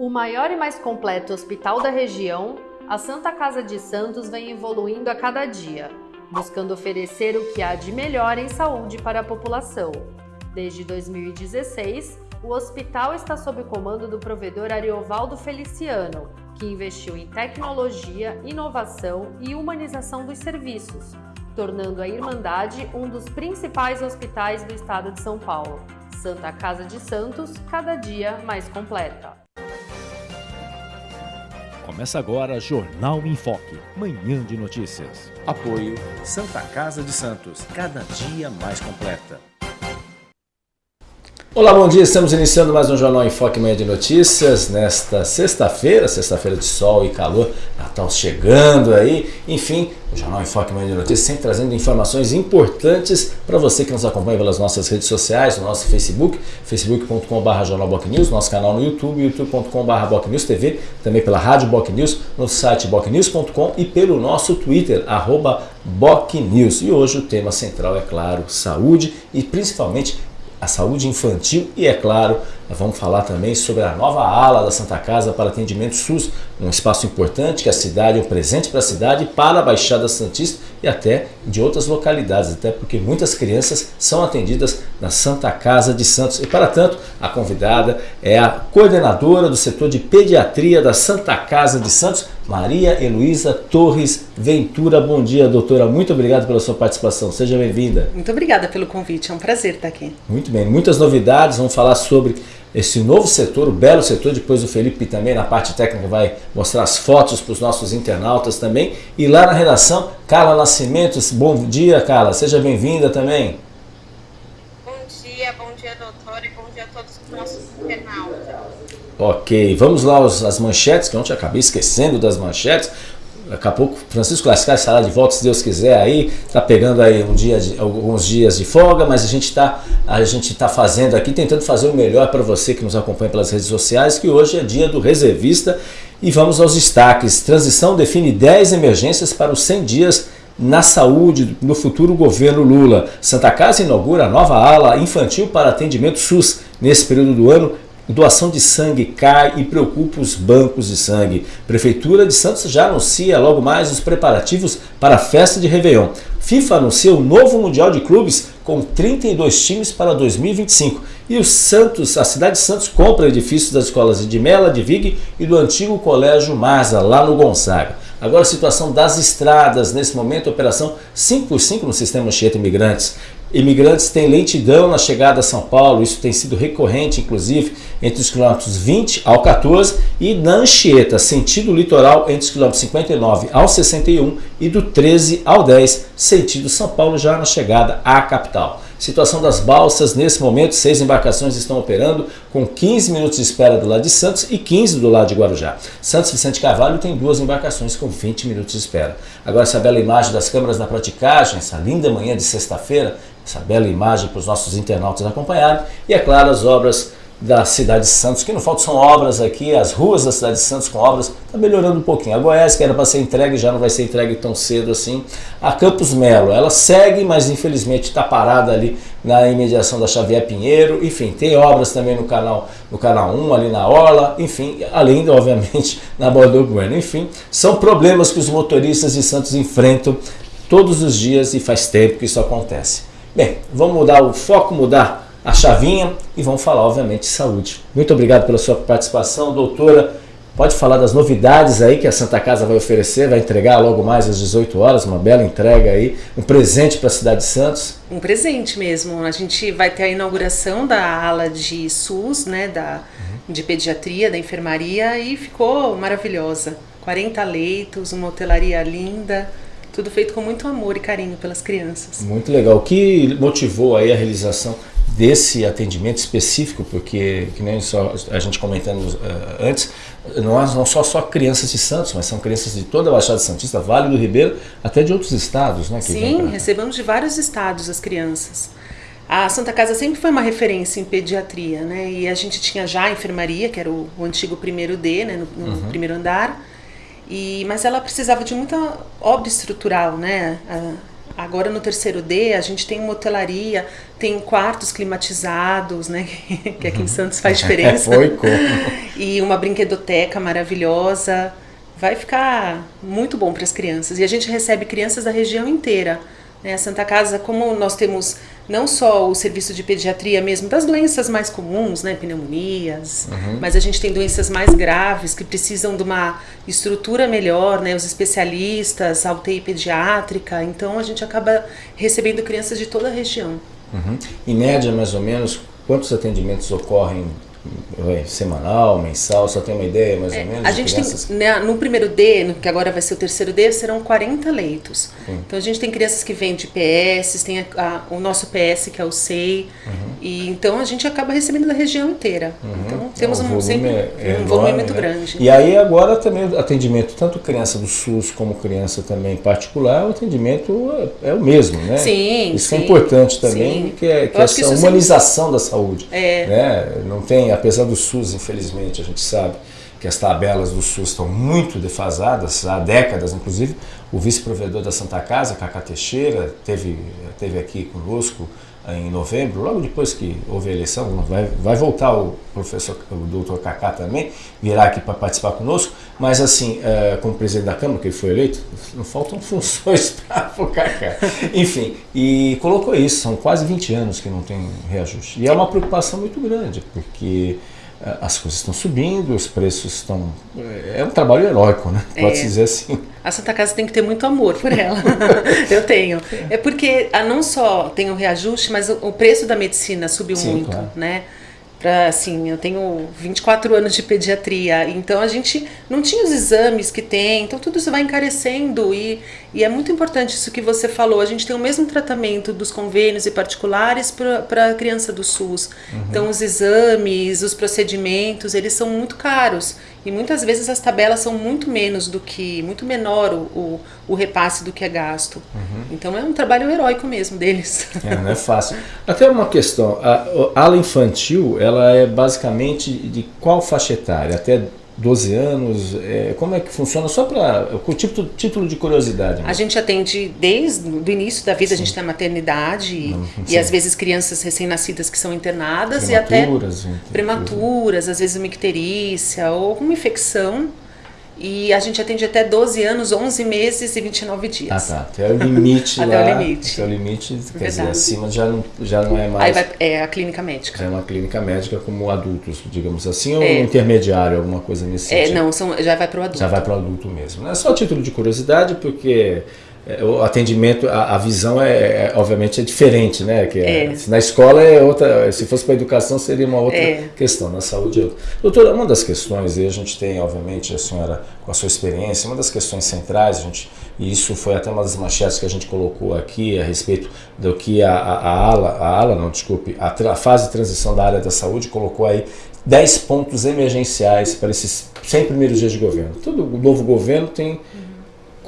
O maior e mais completo hospital da região, a Santa Casa de Santos vem evoluindo a cada dia, buscando oferecer o que há de melhor em saúde para a população. Desde 2016, o hospital está sob o comando do provedor Ariovaldo Feliciano, que investiu em tecnologia, inovação e humanização dos serviços, tornando a Irmandade um dos principais hospitais do estado de São Paulo. Santa Casa de Santos, cada dia mais completa. Começa agora Jornal em Foque, manhã de notícias. Apoio Santa Casa de Santos, cada dia mais completa. Olá, bom dia. Estamos iniciando mais um Jornal em Foque Manhã de Notícias nesta sexta-feira, sexta-feira de sol e calor, Natal chegando aí. Enfim, o Jornal em Foque Manhã de Notícias sempre trazendo informações importantes para você que nos acompanha pelas nossas redes sociais, no nosso Facebook, facebook.com.br jornalbocnews, nosso canal no YouTube, youtube.com.br bocnewstv, também pela Rádio Bocnews, no site bocnews.com e pelo nosso Twitter, arroba bocnews. E hoje o tema central é claro, saúde e principalmente a saúde infantil e, é claro, vamos falar também sobre a nova ala da Santa Casa para atendimento SUS, um espaço importante que a cidade um presente para a cidade, para a Baixada Santista e até de outras localidades, até porque muitas crianças são atendidas na Santa Casa de Santos. E para tanto, a convidada é a coordenadora do setor de pediatria da Santa Casa de Santos, Maria Heloísa Torres Ventura. Bom dia, doutora. Muito obrigado pela sua participação. Seja bem-vinda. Muito obrigada pelo convite. É um prazer estar aqui. Muito bem. Muitas novidades. Vamos falar sobre esse novo setor, o belo setor. Depois o Felipe também na parte técnica vai mostrar as fotos para os nossos internautas também. E lá na redação, Carla Nascimentos. Bom dia, Carla. Seja bem-vinda também. Bom dia, bom dia, doutora, e bom dia a todos os nossos internautas. Ok, vamos lá as manchetes, que ontem acabei esquecendo das manchetes. Daqui a pouco Francisco Lascar estará de volta, se Deus quiser, aí. Está pegando aí um dia de, alguns dias de folga, mas a gente está tá fazendo aqui, tentando fazer o melhor para você que nos acompanha pelas redes sociais, que hoje é dia do reservista. E vamos aos destaques. Transição define 10 emergências para os 100 dias na saúde no futuro governo Lula. Santa Casa inaugura nova ala infantil para atendimento SUS. Nesse período do ano, doação de sangue cai e preocupa os bancos de sangue. Prefeitura de Santos já anuncia logo mais os preparativos para a festa de Réveillon. FIFA anuncia o novo Mundial de Clubes com 32 times para 2025. E o Santos, a cidade de Santos compra edifícios das escolas de Mela, de Vig e do antigo Colégio Marza, lá no Gonzaga. Agora a situação das estradas, nesse momento, operação 5 por 5 no sistema Anchieta Imigrantes. Imigrantes têm lentidão na chegada a São Paulo, isso tem sido recorrente, inclusive, entre os quilômetros 20 ao 14 e na Anchieta, sentido litoral, entre os quilômetros 59 ao 61 e do 13 ao 10, sentido São Paulo, já na chegada à capital. Situação das balsas, nesse momento, seis embarcações estão operando com 15 minutos de espera do lado de Santos e 15 do lado de Guarujá. Santos Vicente Carvalho tem duas embarcações com 20 minutos de espera. Agora essa bela imagem das câmeras na praticagem, essa linda manhã de sexta-feira, essa bela imagem para os nossos internautas acompanharem. E, é claro, as obras da cidade de Santos, que não faltam são obras aqui, as ruas da cidade de Santos com obras, está melhorando um pouquinho. A Goiás, que era para ser entregue, já não vai ser entregue tão cedo assim. A Campos Melo, ela segue, mas infelizmente está parada ali na imediação da Xavier Pinheiro. Enfim, tem obras também no canal, no canal 1, ali na Orla, enfim, além, obviamente, na Bordeaux Bueno. Enfim, são problemas que os motoristas de Santos enfrentam todos os dias e faz tempo que isso acontece. Bem, vamos mudar o foco, mudar a chavinha e vamos falar, obviamente, de saúde. Muito obrigado pela sua participação, doutora. Pode falar das novidades aí que a Santa Casa vai oferecer, vai entregar logo mais às 18 horas, uma bela entrega aí, um presente para a cidade de Santos. Um presente mesmo. A gente vai ter a inauguração da ala de SUS, né, da, uhum. de pediatria, da enfermaria e ficou maravilhosa. 40 leitos, uma hotelaria linda, tudo feito com muito amor e carinho pelas crianças. Muito legal. O que motivou aí a realização desse atendimento específico, porque, que nem só a gente comentando uh, antes, nós não só só crianças de Santos, mas são crianças de toda a Baixada Santista, Vale do Ribeiro, até de outros estados, né? Sim, recebemos de vários estados as crianças. A Santa Casa sempre foi uma referência em pediatria, né? E a gente tinha já a enfermaria, que era o, o antigo primeiro D, né? No, no uhum. primeiro andar. E, mas ela precisava de muita obra estrutural, né? A, Agora no terceiro D a gente tem uma hotelaria, tem quartos climatizados, né? que aqui em Santos faz diferença. Foi e uma brinquedoteca maravilhosa. Vai ficar muito bom para as crianças. E a gente recebe crianças da região inteira. Né? A Santa Casa, como nós temos não só o serviço de pediatria mesmo, das doenças mais comuns, né, pneumonias, uhum. mas a gente tem doenças mais graves que precisam de uma estrutura melhor, né, os especialistas, a UTI pediátrica, então a gente acaba recebendo crianças de toda a região. Uhum. Em média, mais ou menos, quantos atendimentos ocorrem semanal, mensal, só tem uma ideia mais é, ou menos? A gente crianças? tem, né, no primeiro D, no, que agora vai ser o terceiro D, serão 40 leitos. Sim. Então a gente tem crianças que vêm de PS, tem a, a, o nosso PS que é o SEI, uhum. e então a gente acaba recebendo da região inteira. Uhum. Então temos um, sempre, é, é um enorme, volume muito né? grande. E aí agora também atendimento, tanto criança do SUS como criança também particular, o atendimento é, é o mesmo, né? Sim, Isso sim, é importante também, sim. que é, que essa que humanização sempre... da saúde. É. Né? Não tem apesar do SUS, infelizmente, a gente sabe que as tabelas do SUS estão muito defasadas, há décadas, inclusive. O vice-provedor da Santa Casa, Cacá Teixeira, teve, teve aqui conosco em novembro, logo depois que houve a eleição, vai, vai voltar o professor, o doutor Cacá também, virá aqui para participar conosco, mas assim, é, como presidente da Câmara, que ele foi eleito, não faltam funções para o Cacá. Enfim, e colocou isso, são quase 20 anos que não tem reajuste. E é uma preocupação muito grande, porque é, as coisas estão subindo, os preços estão. É, é um trabalho heróico, né? Pode-se é. dizer assim. A Santa Casa tem que ter muito amor por ela. Eu tenho. É porque ah, não só tem o reajuste, mas o preço da medicina subiu Sim, muito, claro. né? para assim, eu tenho 24 anos de pediatria, então a gente não tinha os exames que tem, então tudo isso vai encarecendo e, e é muito importante isso que você falou, a gente tem o mesmo tratamento dos convênios e particulares para a criança do SUS. Uhum. Então os exames, os procedimentos, eles são muito caros e muitas vezes as tabelas são muito menos do que, muito menor o, o, o repasse do que é gasto. Uhum. Então é um trabalho heróico mesmo deles. É, não é fácil. Até uma questão, a, a ala infantil, ela é basicamente de qual faixa etária? Até 12 anos? É, como é que funciona? Só para o título, título de curiosidade. A gente atende desde o início da vida, sim. a gente tem maternidade Não, e às vezes crianças recém-nascidas que são internadas e até prematuras, às vezes uma icterícia ou alguma infecção e a gente atende até 12 anos, 11 meses e 29 dias. Ah, tá. Até o limite até lá. o limite. Até o limite, quer Verdade. dizer, acima já não, já não é mais... Vai, é a clínica médica. Já é uma clínica médica como adultos, digamos assim, ou é. intermediário, alguma coisa nesse é, sentido? Não, são, já vai para o adulto. Já vai para o adulto mesmo. É só título de curiosidade, porque o atendimento, a, a visão é, é, obviamente é diferente, né? Que é, é. na escola é outra, se fosse para a educação seria uma outra é. questão, na saúde é outra. Doutora, uma das questões, e a gente tem, obviamente, a senhora com a sua experiência, uma das questões centrais, a gente, e isso foi até uma das manchetes que a gente colocou aqui a respeito do que a, a, a ala, a ala, não, desculpe, a, a fase de transição da área da saúde colocou aí 10 pontos emergenciais para esses 100 primeiros dias de governo. Todo novo governo tem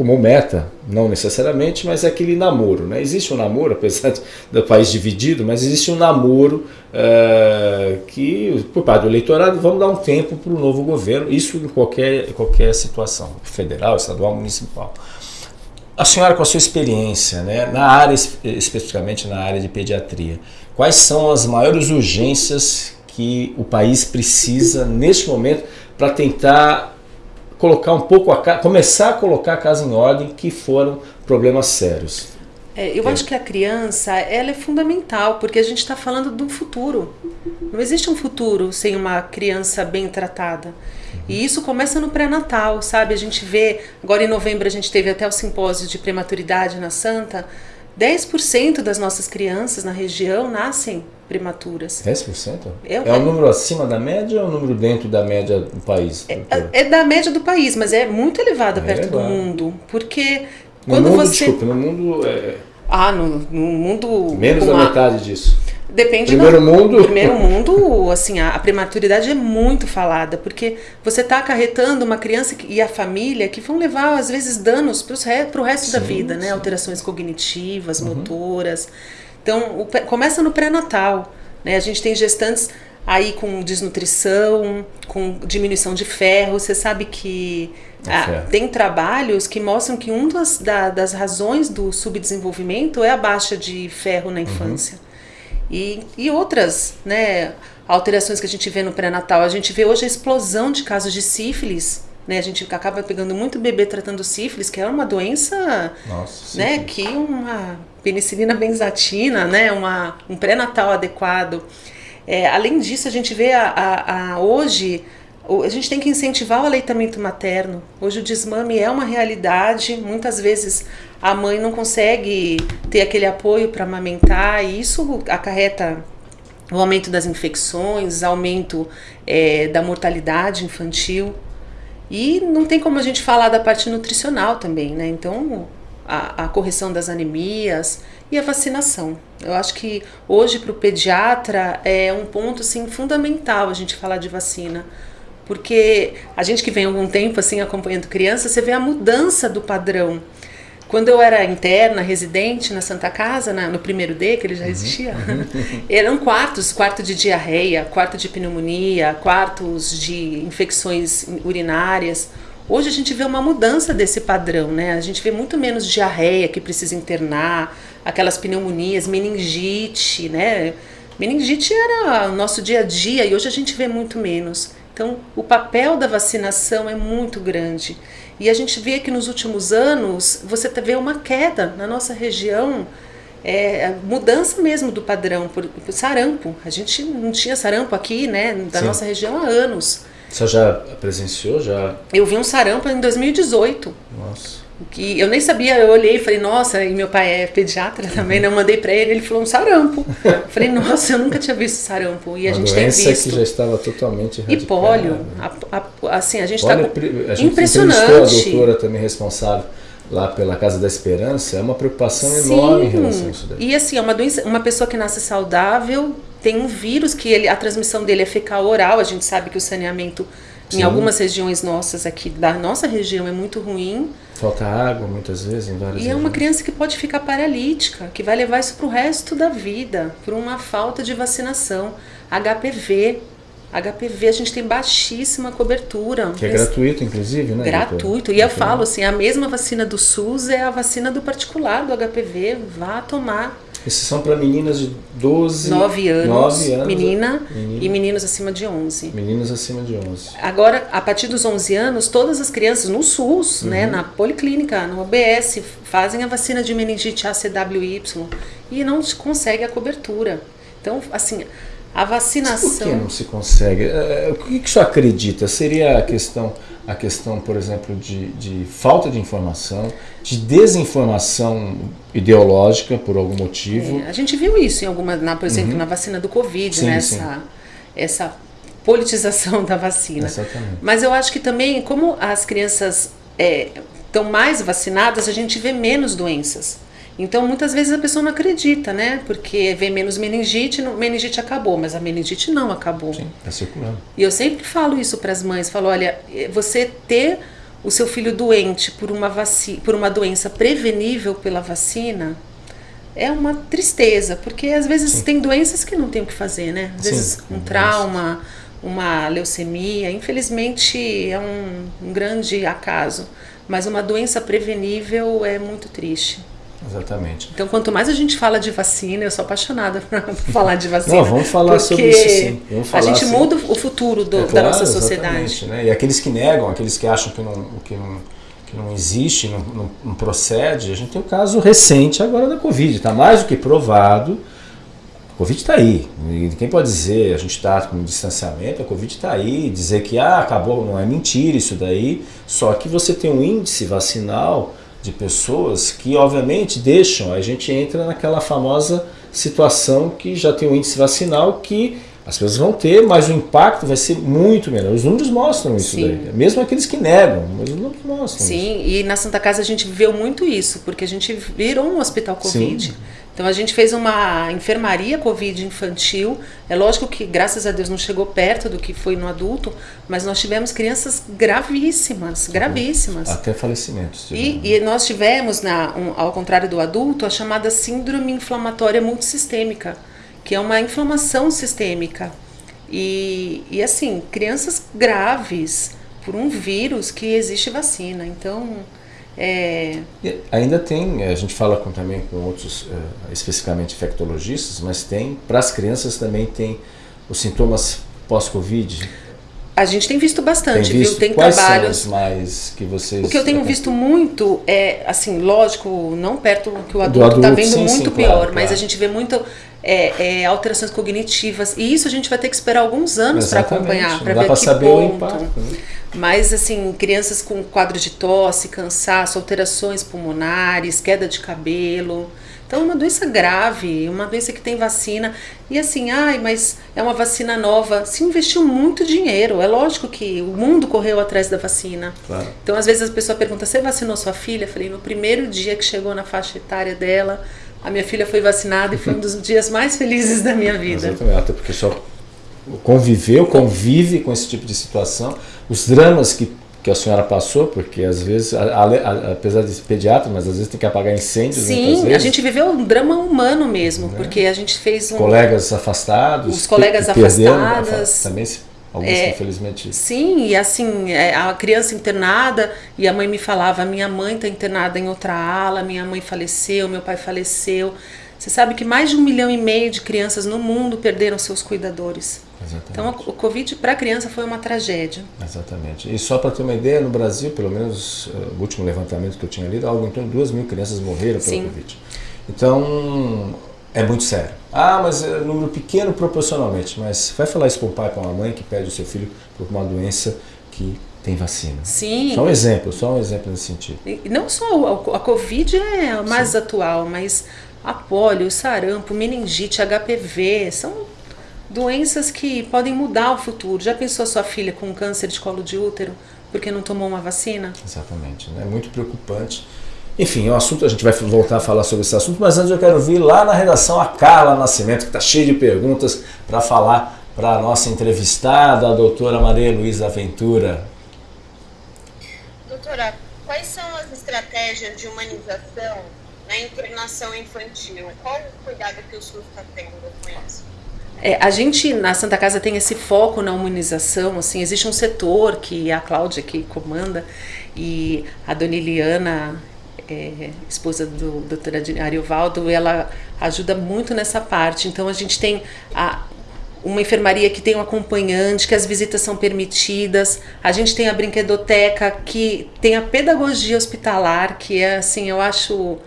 como meta, não necessariamente, mas é aquele namoro. Né? Existe um namoro, apesar do país dividido, mas existe um namoro uh, que, por parte do eleitorado, vamos dar um tempo para o novo governo, isso em qualquer, qualquer situação, federal, estadual, municipal. A senhora, com a sua experiência, né, na área, especificamente na área de pediatria, quais são as maiores urgências que o país precisa neste momento para tentar colocar um pouco a começar a colocar a casa em ordem que foram problemas sérios. É, eu é. acho que a criança ela é fundamental porque a gente está falando do futuro. Não existe um futuro sem uma criança bem tratada. E isso começa no pré-natal, sabe? A gente vê, agora em novembro a gente teve até o simpósio de prematuridade na Santa. 10% das nossas crianças na região nascem prematuras. 10%? É, é um número acima da média ou é um número dentro da média do país? É, é da média do país, mas é muito elevada é perto elevado. do mundo. Porque no quando mundo, você. Desculpa, no mundo. É... Ah, no, no mundo. Menos da metade disso. Depende primeiro do mundo. primeiro mundo, assim, a, a, prematuridade é muito falada, porque você está acarretando uma criança e a família que vão levar, às vezes, danos para o resto sim, da vida, né? Alterações cognitivas, uhum. motoras. Então, o, começa no pré-natal. Né? A gente tem gestantes aí com desnutrição, com diminuição de ferro. Você sabe que ah, tem trabalhos que mostram que uma das, da, das razões do subdesenvolvimento é a baixa de ferro na infância. Uhum. E, e outras né, alterações que a gente vê no pré-natal. A gente vê hoje a explosão de casos de sífilis né? A gente acaba pegando muito bebê tratando sífilis, que é uma doença, Nossa, né? Que uma penicilina benzatina, né? Uma, um pré-natal adequado. É, além disso, a gente vê a, a, a, hoje a gente tem que incentivar o aleitamento materno. Hoje o desmame é uma realidade. Muitas vezes a mãe não consegue ter aquele apoio para amamentar e isso acarreta o aumento das infecções, aumento é, da mortalidade infantil. E não tem como a gente falar da parte nutricional também, né? Então, a, a correção das anemias e a vacinação. Eu acho que hoje para o pediatra é um ponto assim, fundamental a gente falar de vacina. Porque a gente que vem algum tempo assim acompanhando crianças, você vê a mudança do padrão. Quando eu era interna, residente na Santa Casa, na, no primeiro D, que ele já uhum. existia, uhum. eram quartos, quarto de diarreia, quarto de pneumonia, quartos de infecções urinárias. Hoje a gente vê uma mudança desse padrão, né? A gente vê muito menos diarreia que precisa internar, aquelas pneumonias, meningite, né? Meningite era o nosso dia a dia e hoje a gente vê muito menos. Então, o papel da vacinação é muito grande. E a gente vê que nos últimos anos você tá, vê uma queda na nossa região, é, mudança mesmo do padrão, por, por, sarampo. A gente não tinha sarampo aqui, né, da Sim. nossa região há anos. Você já presenciou? Já? Eu vi um sarampo em 2018. Nossa que eu nem sabia, eu olhei e falei, nossa, e meu pai é pediatra também, né? Eu mandei para ele, ele falou um sarampo. Eu falei, nossa, eu nunca tinha visto sarampo. E a Uma gente tem visto. que já estava totalmente E pólio. A, a, assim, a gente está impressionante. A doutora também responsável lá pela Casa da Esperança, é uma preocupação Sim. enorme em relação a isso daí. E assim, é uma doença, uma pessoa que nasce saudável tem um vírus que ele, a transmissão dele é fecal oral, a gente sabe que o saneamento Sim. Em algumas regiões nossas aqui, da nossa região, é muito ruim. Falta água muitas vezes em várias E é uma criança que pode ficar paralítica, que vai levar isso para o resto da vida, por uma falta de vacinação. HPV. HPV a gente tem baixíssima cobertura. Que é gratuito, inclusive, né? Gratuito. E eu falo assim, a mesma vacina do SUS é a vacina do particular do HPV. Vá tomar. Esses são para meninas de 12, 9 anos, 9 anos menina, menina, e meninos acima de 11. Meninos acima de 11. Agora, a partir dos 11 anos, todas as crianças no SUS, uhum. né, na policlínica, no OBS, fazem a vacina de meningite ACWY e não se consegue a cobertura. Então, assim, a vacinação... Mas por que não se consegue? É, o que, que o senhor acredita? Seria a questão a questão, por exemplo, de, de falta de informação, de desinformação ideológica por algum motivo. É, a gente viu isso em alguma, na, por exemplo, uhum. na vacina do Covid, sim, né? Sim. Essa, essa politização da vacina. Exatamente. Mas eu acho que também, como as crianças estão é, mais vacinadas, a gente vê menos doenças. Então, muitas vezes a pessoa não acredita, né? Porque vê menos meningite, meningite acabou, mas a meningite não acabou. Sim, está circulando. E eu sempre falo isso para as mães, falo, olha, você ter o seu filho doente por uma, vaci por uma doença prevenível pela vacina é uma tristeza, porque às vezes Sim. tem doenças que não tem o que fazer, né? Às Sim, vezes um trauma, uma leucemia, infelizmente é um, um grande acaso, mas uma doença prevenível é muito triste. Exatamente. Então, quanto mais a gente fala de vacina, eu sou apaixonada por falar de vacina. Não, vamos falar sobre isso sim. A gente assim. muda o futuro do, é, claro, da nossa sociedade. Né? E aqueles que negam, aqueles que acham que não, que não, que não existe, não, não, não procede, a gente tem o caso recente agora da Covid. Está mais do que provado. A Covid está aí. Quem pode dizer, a gente está com distanciamento, a Covid está aí. Dizer que ah, acabou, não é mentira isso daí. Só que você tem um índice vacinal de pessoas que obviamente deixam, a gente entra naquela famosa situação que já tem um índice vacinal que as pessoas vão ter, mas o impacto vai ser muito menor. Os números mostram isso Sim. daí. Mesmo aqueles que negam, mas os números mostram Sim, isso. e na Santa Casa a gente viveu muito isso, porque a gente virou um hospital Covid. Sim. Então a gente fez uma enfermaria Covid infantil. É lógico que, graças a Deus, não chegou perto do que foi no adulto, mas nós tivemos crianças gravíssimas, gravíssimas. Até falecimentos. E, e, nós tivemos, na, um, ao contrário do adulto, a chamada síndrome inflamatória multissistêmica, que é uma inflamação sistêmica. E, e assim, crianças graves por um vírus que existe vacina. Então, é... ainda tem, a gente fala com, também com outros, uh, especificamente infectologistas, mas tem, para as crianças também tem os sintomas pós-Covid. A gente tem visto bastante, tem visto? viu? Tem Quais trabalhos. São mais que vocês. O que eu tenho visto muito é, assim, lógico, não perto que o Do adulto está vendo sim, muito sim, pior, claro, mas claro. a gente vê muito é, é, alterações cognitivas. E isso a gente vai ter que esperar alguns anos para acompanhar, para ver para que saber ponto. o impacto. Né? Mas, assim, crianças com quadro de tosse, cansaço, alterações pulmonares, queda de cabelo. Então, é uma doença grave, uma doença que tem vacina. E assim, ai, mas é uma vacina nova. Se investiu muito dinheiro. É lógico que o mundo correu atrás da vacina. Claro. Então, às vezes, a pessoa pergunta: Você vacinou sua filha? Eu falei: No primeiro dia que chegou na faixa etária dela, a minha filha foi vacinada e foi um dos dias mais felizes da minha vida. Exatamente, até porque só conviveu, convive com esse tipo de situação. Os dramas que, que a senhora passou, porque às vezes, a- a- apesar de ser pediatra, mas às vezes tem que apagar incêndios muitas Sim, a gente viveu um drama humano mesmo, porque a gente fez um. Colegas afastados. Os colegas que perderam, afastadas. afa- Também, alguns É, infelizmente... Sim, e assim, é, a criança internada, e a mãe me falava: minha mãe está internada em outra ala, minha mãe faleceu, meu pai faleceu. Você sabe que mais de um milhão e meio de crianças no mundo perderam seus cuidadores. Exatamente. Então, o Covid para a criança foi uma tragédia. Exatamente. E só para ter uma ideia, no Brasil, pelo menos eh, o último levantamento que eu tinha lido, algo em torno de 2 mil crianças morreram pelo Sim. Covid. Então, é muito sério. Ah, mas é um número pequeno proporcionalmente. Mas vai falar isso para o pai, para uma mãe que perde o seu filho por uma doença que tem vacina. Sim. Só um exemplo, só um exemplo nesse sentido. E não só a, a Covid é a mais atual, mas a polio, o sarampo, meningite, HPV, são doenças que podem mudar o futuro. Já pensou a sua filha com câncer de colo de útero porque não tomou uma vacina? Exatamente, né? muito preocupante. Enfim, é um assunto, a gente vai voltar a falar sobre esse assunto, mas antes eu quero vir lá na redação a Carla Nascimento, que está cheia de perguntas para falar para a nossa entrevistada, a doutora Maria Luísa Ventura. Doutora, quais são as estratégias de humanização na internação infantil? Qual o cuidado que o SUS está tendo com isso? É, a gente na Santa Casa tem esse foco na humanização, assim, existe um setor que a Cláudia que comanda e a dona Eliana, é, esposa do doutor Ariovaldo, ela ajuda muito nessa parte. Então a gente tem a, uma enfermaria que tem um acompanhante, que as visitas são permitidas. A gente tem a brinquedoteca que tem a pedagogia hospitalar, que é assim, eu acho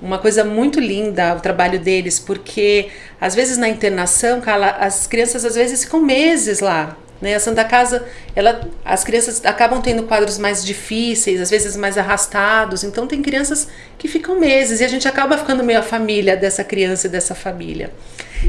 uma coisa muito linda o trabalho deles, porque às vezes na internação, as crianças às vezes ficam meses lá. Né? A Santa Casa, ela, as crianças acabam tendo quadros mais difíceis, às vezes mais arrastados, então tem crianças que ficam meses e a gente acaba ficando meio a família dessa criança e dessa família.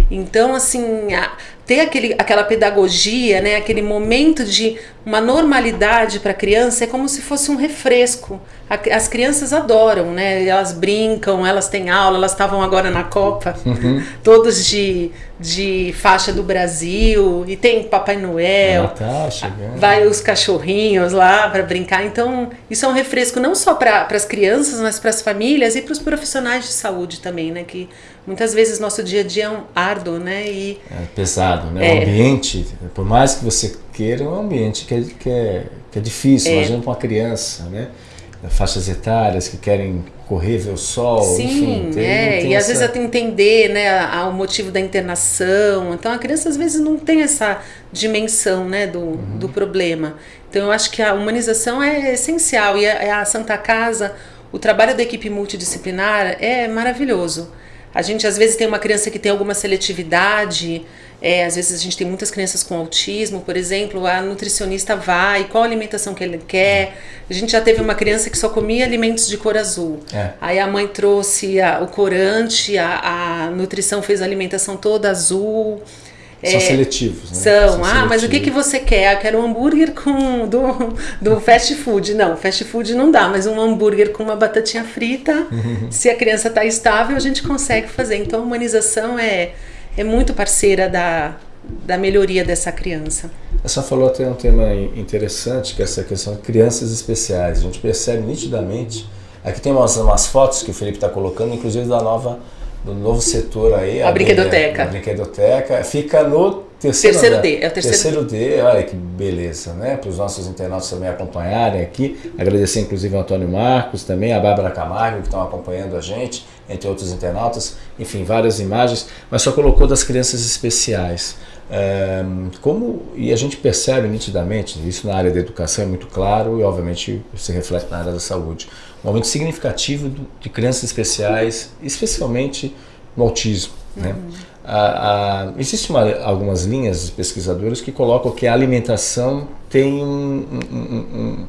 Então, assim, a, ter aquele, aquela pedagogia, né, aquele momento de uma normalidade para a criança é como se fosse um refresco. A, as crianças adoram, né? Elas brincam, elas têm aula, elas estavam agora na Copa, Uhum. todos de, de faixa do Brasil, e tem Papai Noel. Natal chegando. Vai os cachorrinhos lá para brincar. Então, isso é um refresco não só para as crianças, mas para as famílias e para os profissionais de saúde também, né? Que muitas vezes nosso dia a dia é um árduo, né? E É pesado, né? É. O ambiente, por mais que você queira, é um ambiente que é, que é, que é difícil. É. Imagina para uma criança, né? Faixas etárias que querem correr, ver o sol, Sim, enfim. tem- é, tem e às essa- vezes até entender né, a- a- o motivo da internação. Então a criança às vezes não tem essa dimensão né, do, Uhum. do problema. Então eu acho que a humanização é essencial e a, a Santa Casa, o trabalho da equipe multidisciplinar é maravilhoso. A gente às vezes tem uma criança que tem alguma seletividade, é, às vezes a gente tem muitas crianças com autismo, por exemplo, a nutricionista vai, qual a alimentação que ele quer. A gente já teve uma criança que só comia alimentos de cor azul. É. Aí a mãe trouxe a- o corante, a, a nutrição fez a alimentação toda azul. São É, seletivos, né? São, ah, mas o que, que seletivos. você quer? Ah, quero um hambúrguer com do, do fast food. Não, fast food não dá, mas um hambúrguer com uma batatinha frita, se a criança está estável, a gente consegue fazer. Então a humanização é, é muito parceira da, da melhoria dessa criança. Senhora falou até um tema in- interessante, que é essa questão de crianças especiais. A gente percebe nitidamente. Aqui tem umas, umas fotos que o Felipe está colocando, inclusive da nova, do novo setor aí. A brinquedoteca. A brinquedoteca. Fica no terceiro, terceiro D, é o terceiro, terceiro D. D. Olha que beleza, né? Para os nossos internautas também acompanharem aqui. Agradecer inclusive ao Antônio Marcos, também a Bárbara Camargo, que estão acompanhando a gente, entre outros internautas. Enfim, várias imagens, mas só colocou das crianças especiais. É, como, e a gente percebe nitidamente, isso na área da educação é muito claro e obviamente se reflete na área da saúde, um aumento significativo de crianças especiais, especialmente no autismo. Né? Uhum. Né? A, existe uma, algumas linhas de pesquisadores que colocam que a alimentação tem um, um,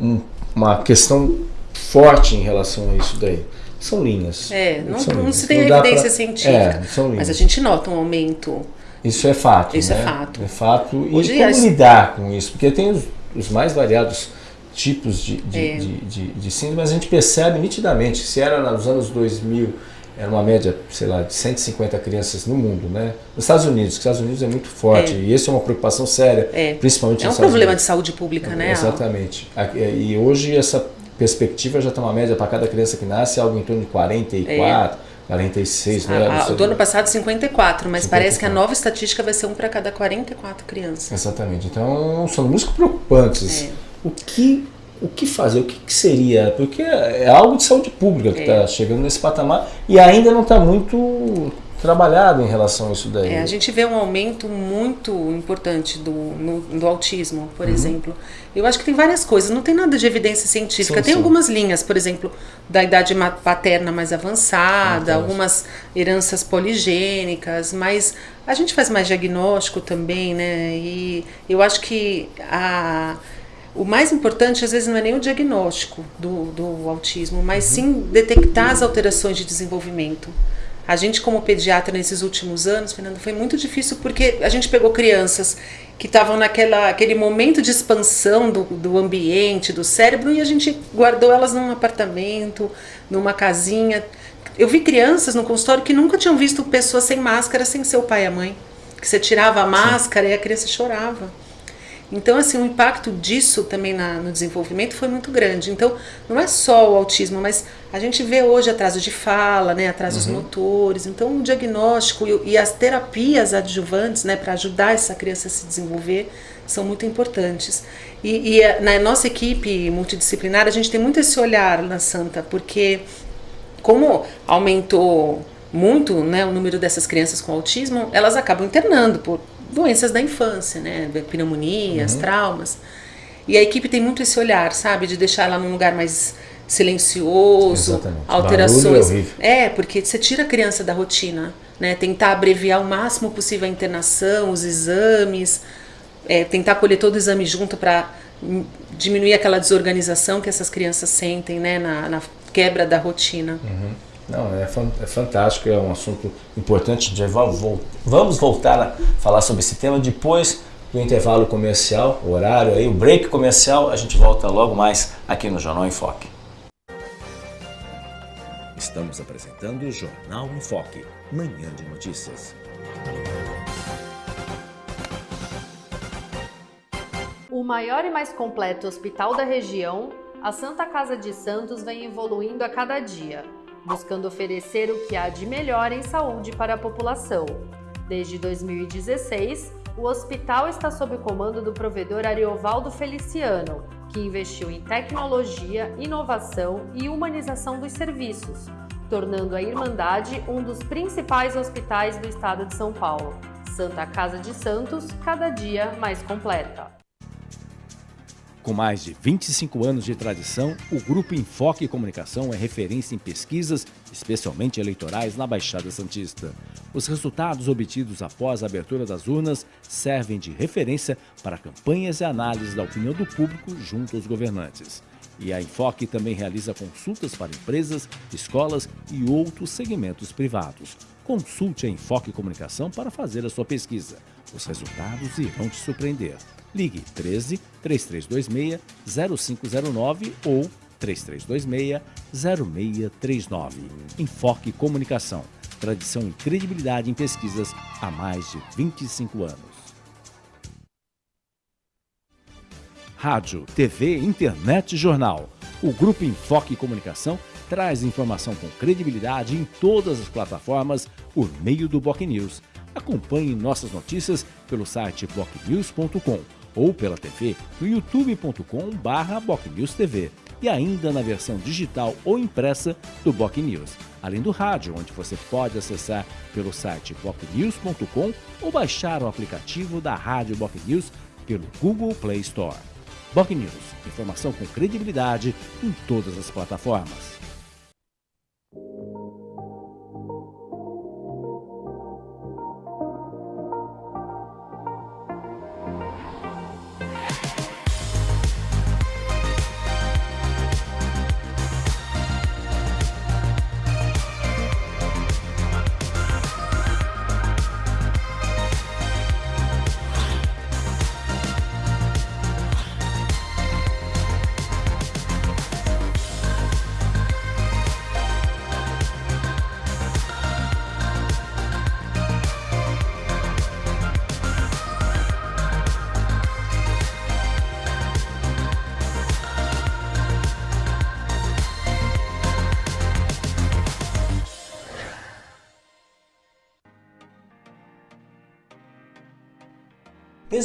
um, uma questão forte em relação a isso daí. São linhas. É, não, não linhas. se tem evidência pra, científica, é, mas a gente nota um aumento isso é fato. Isso né? é fato. É fato. Hoje e como as... lidar com isso? Porque tem os, os mais variados tipos de, de, é. de, de, de síndrome, mas a gente percebe nitidamente, se era nos anos 2000, era uma média, sei lá, de 150 crianças no mundo, né? Nos Estados Unidos, os Estados Unidos é muito forte, é. e isso é uma preocupação séria, é. principalmente É um problema Unidos. de saúde pública, né? Exatamente. E hoje essa perspectiva já está uma média para cada criança que nasce, algo em torno de 44, 46, né? A, a, do ano passado 54, mas 54. parece que a nova estatística vai ser um para cada 44 crianças. Exatamente. Então são muito preocupantes. É. O que o que fazer? O que, que seria? Porque é algo de saúde pública que está é. chegando nesse patamar e ainda não está muito trabalhado em relação a isso daí. É, a gente vê um aumento muito importante do, no, do autismo, por uhum. exemplo. Eu acho que tem várias coisas, não tem nada de evidência científica. Sim, tem sim. algumas linhas, por exemplo, da idade paterna mais avançada, ah, algumas heranças poligênicas, mas a gente faz mais diagnóstico também, né? E eu acho que a o mais importante às vezes não é nem o diagnóstico do, do autismo, mas uhum. sim detectar as alterações de desenvolvimento. A gente, como pediatra, nesses últimos anos, Fernando, foi muito difícil porque a gente pegou crianças que estavam naquela aquele momento de expansão do, do ambiente, do cérebro, e a gente guardou elas num apartamento, numa casinha. Eu vi crianças no consultório que nunca tinham visto pessoas sem máscara, sem seu pai e a mãe. Que você tirava a máscara Sim. e a criança chorava. Então, assim, o impacto disso também na, no desenvolvimento foi muito grande. Então, não é só o autismo, mas a gente vê hoje atraso de fala, né, atrasos uhum. motores. Então, o diagnóstico e, e as terapias adjuvantes, né, para ajudar essa criança a se desenvolver, são muito importantes. E, e, na nossa equipe multidisciplinar, a gente tem muito esse olhar na Santa, porque como aumentou muito né, o número dessas crianças com autismo, elas acabam internando por doenças da infância, né? Pneumonias, uhum. traumas. E a equipe tem muito esse olhar, sabe? De deixar ela num lugar mais silencioso, Exatamente. alterações. É, é, porque você tira a criança da rotina, né? Tentar abreviar o máximo possível a internação, os exames, é, tentar colher todo o exame junto para diminuir aquela desorganização que essas crianças sentem, né? Na, na quebra da rotina. Uhum. Não, é, é fantástico, é um assunto importante. Já vamos voltar a falar sobre esse tema depois do intervalo comercial, o horário aí, o break comercial. A gente volta logo mais aqui no Jornal em Foque. Estamos apresentando o Jornal em Foque, manhã de notícias. O maior e mais completo hospital da região, a Santa Casa de Santos vem evoluindo a cada dia buscando oferecer o que há de melhor em saúde para a população. Desde 2016, o hospital está sob o comando do provedor Ariovaldo Feliciano, que investiu em tecnologia, inovação e humanização dos serviços, tornando a Irmandade um dos principais hospitais do estado de São Paulo. Santa Casa de Santos, cada dia mais completa. Com mais de 25 anos de tradição, o Grupo Enfoque Comunicação é referência em pesquisas, especialmente eleitorais, na Baixada Santista. Os resultados obtidos após a abertura das urnas servem de referência para campanhas e análises da opinião do público junto aos governantes. E a Enfoque também realiza consultas para empresas, escolas e outros segmentos privados. Consulte a Enfoque Comunicação para fazer a sua pesquisa. Os resultados irão te surpreender. Ligue 13 3326 0509 ou 3326 0639. Enfoque Comunicação. Tradição e credibilidade em pesquisas há mais de 25 anos. Rádio, TV, internet e jornal. O Grupo Enfoque Comunicação traz informação com credibilidade em todas as plataformas por meio do Boc News Acompanhe nossas notícias pelo site bocnews.com ou pela TV no youtube.com/bocnewstv e ainda na versão digital ou impressa do Boc News, além do rádio, onde você pode acessar pelo site bocnews.com ou baixar o aplicativo da Rádio Boc News pelo Google Play Store. Boc News, informação com credibilidade em todas as plataformas.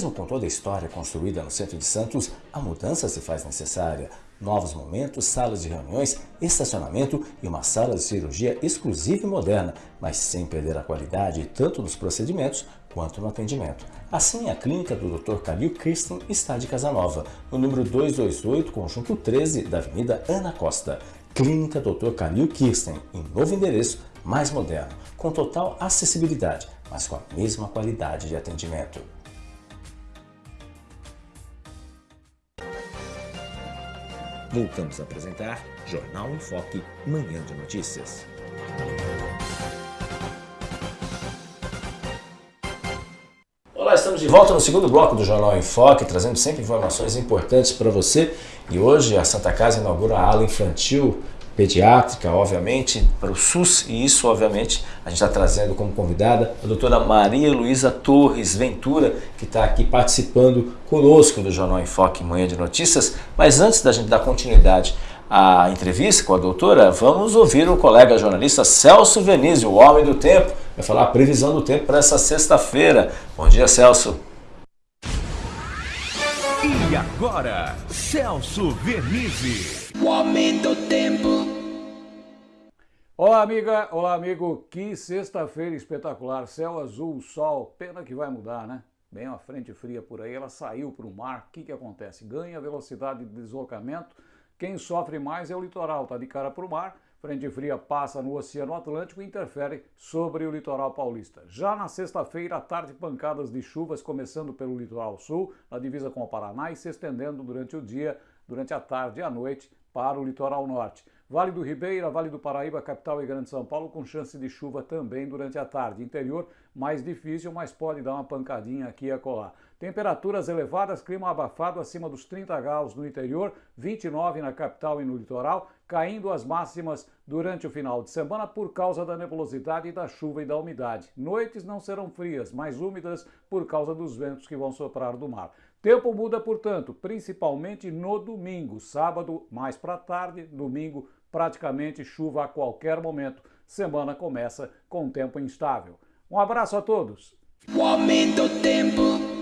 Mesmo com toda a história construída no centro de Santos, a mudança se faz necessária. Novos momentos, salas de reuniões, estacionamento e uma sala de cirurgia exclusiva e moderna, mas sem perder a qualidade tanto nos procedimentos quanto no atendimento. Assim, a clínica do Dr. Calil Kirsten está de Casanova, no número 228, conjunto 13 da Avenida Ana Costa. Clínica Dr. Calil Kirsten, em novo endereço, mais moderno, com total acessibilidade, mas com a mesma qualidade de atendimento. Voltamos a apresentar Jornal em Foque, Manhã de Notícias. Olá, estamos de volta no segundo bloco do Jornal em Foque, trazendo sempre informações importantes para você. E hoje a Santa Casa inaugura a ala infantil pediátrica, obviamente, para o SUS, e isso, obviamente, a gente está trazendo como convidada a doutora Maria Luísa Torres Ventura, que está aqui participando conosco do Jornal em Foque Manhã de Notícias. Mas antes da gente dar continuidade à entrevista com a doutora, vamos ouvir o colega jornalista Celso Venizio, o homem do tempo, vai falar a previsão do tempo para essa sexta-feira. Bom dia, Celso. Agora, Celso Vernizzi. O homem do tempo. Olá, amiga, olá, amigo. Que sexta-feira espetacular. Céu azul, sol. Pena que vai mudar, né? Bem uma frente fria por aí, ela saiu para o mar. O que, que acontece? Ganha velocidade de deslocamento. Quem sofre mais é o litoral, tá de cara para o mar. Frente fria passa no Oceano Atlântico e interfere sobre o litoral paulista. Já na sexta-feira, à tarde, pancadas de chuvas começando pelo litoral sul, na divisa com o Paraná e se estendendo durante o dia, durante a tarde e a noite para o litoral norte. Vale do Ribeira, Vale do Paraíba, capital e Grande São Paulo com chance de chuva também durante a tarde. Interior mais difícil, mas pode dar uma pancadinha aqui e acolá. Temperaturas elevadas, clima abafado acima dos 30 graus no interior, 29 na capital e no litoral, caindo as máximas durante o final de semana por causa da nebulosidade da chuva e da umidade. Noites não serão frias, mais úmidas por causa dos ventos que vão soprar do mar. Tempo muda, portanto, principalmente no domingo, sábado mais para tarde, domingo praticamente chuva a qualquer momento. Semana começa com tempo instável. Um abraço a todos. O homem do tempo.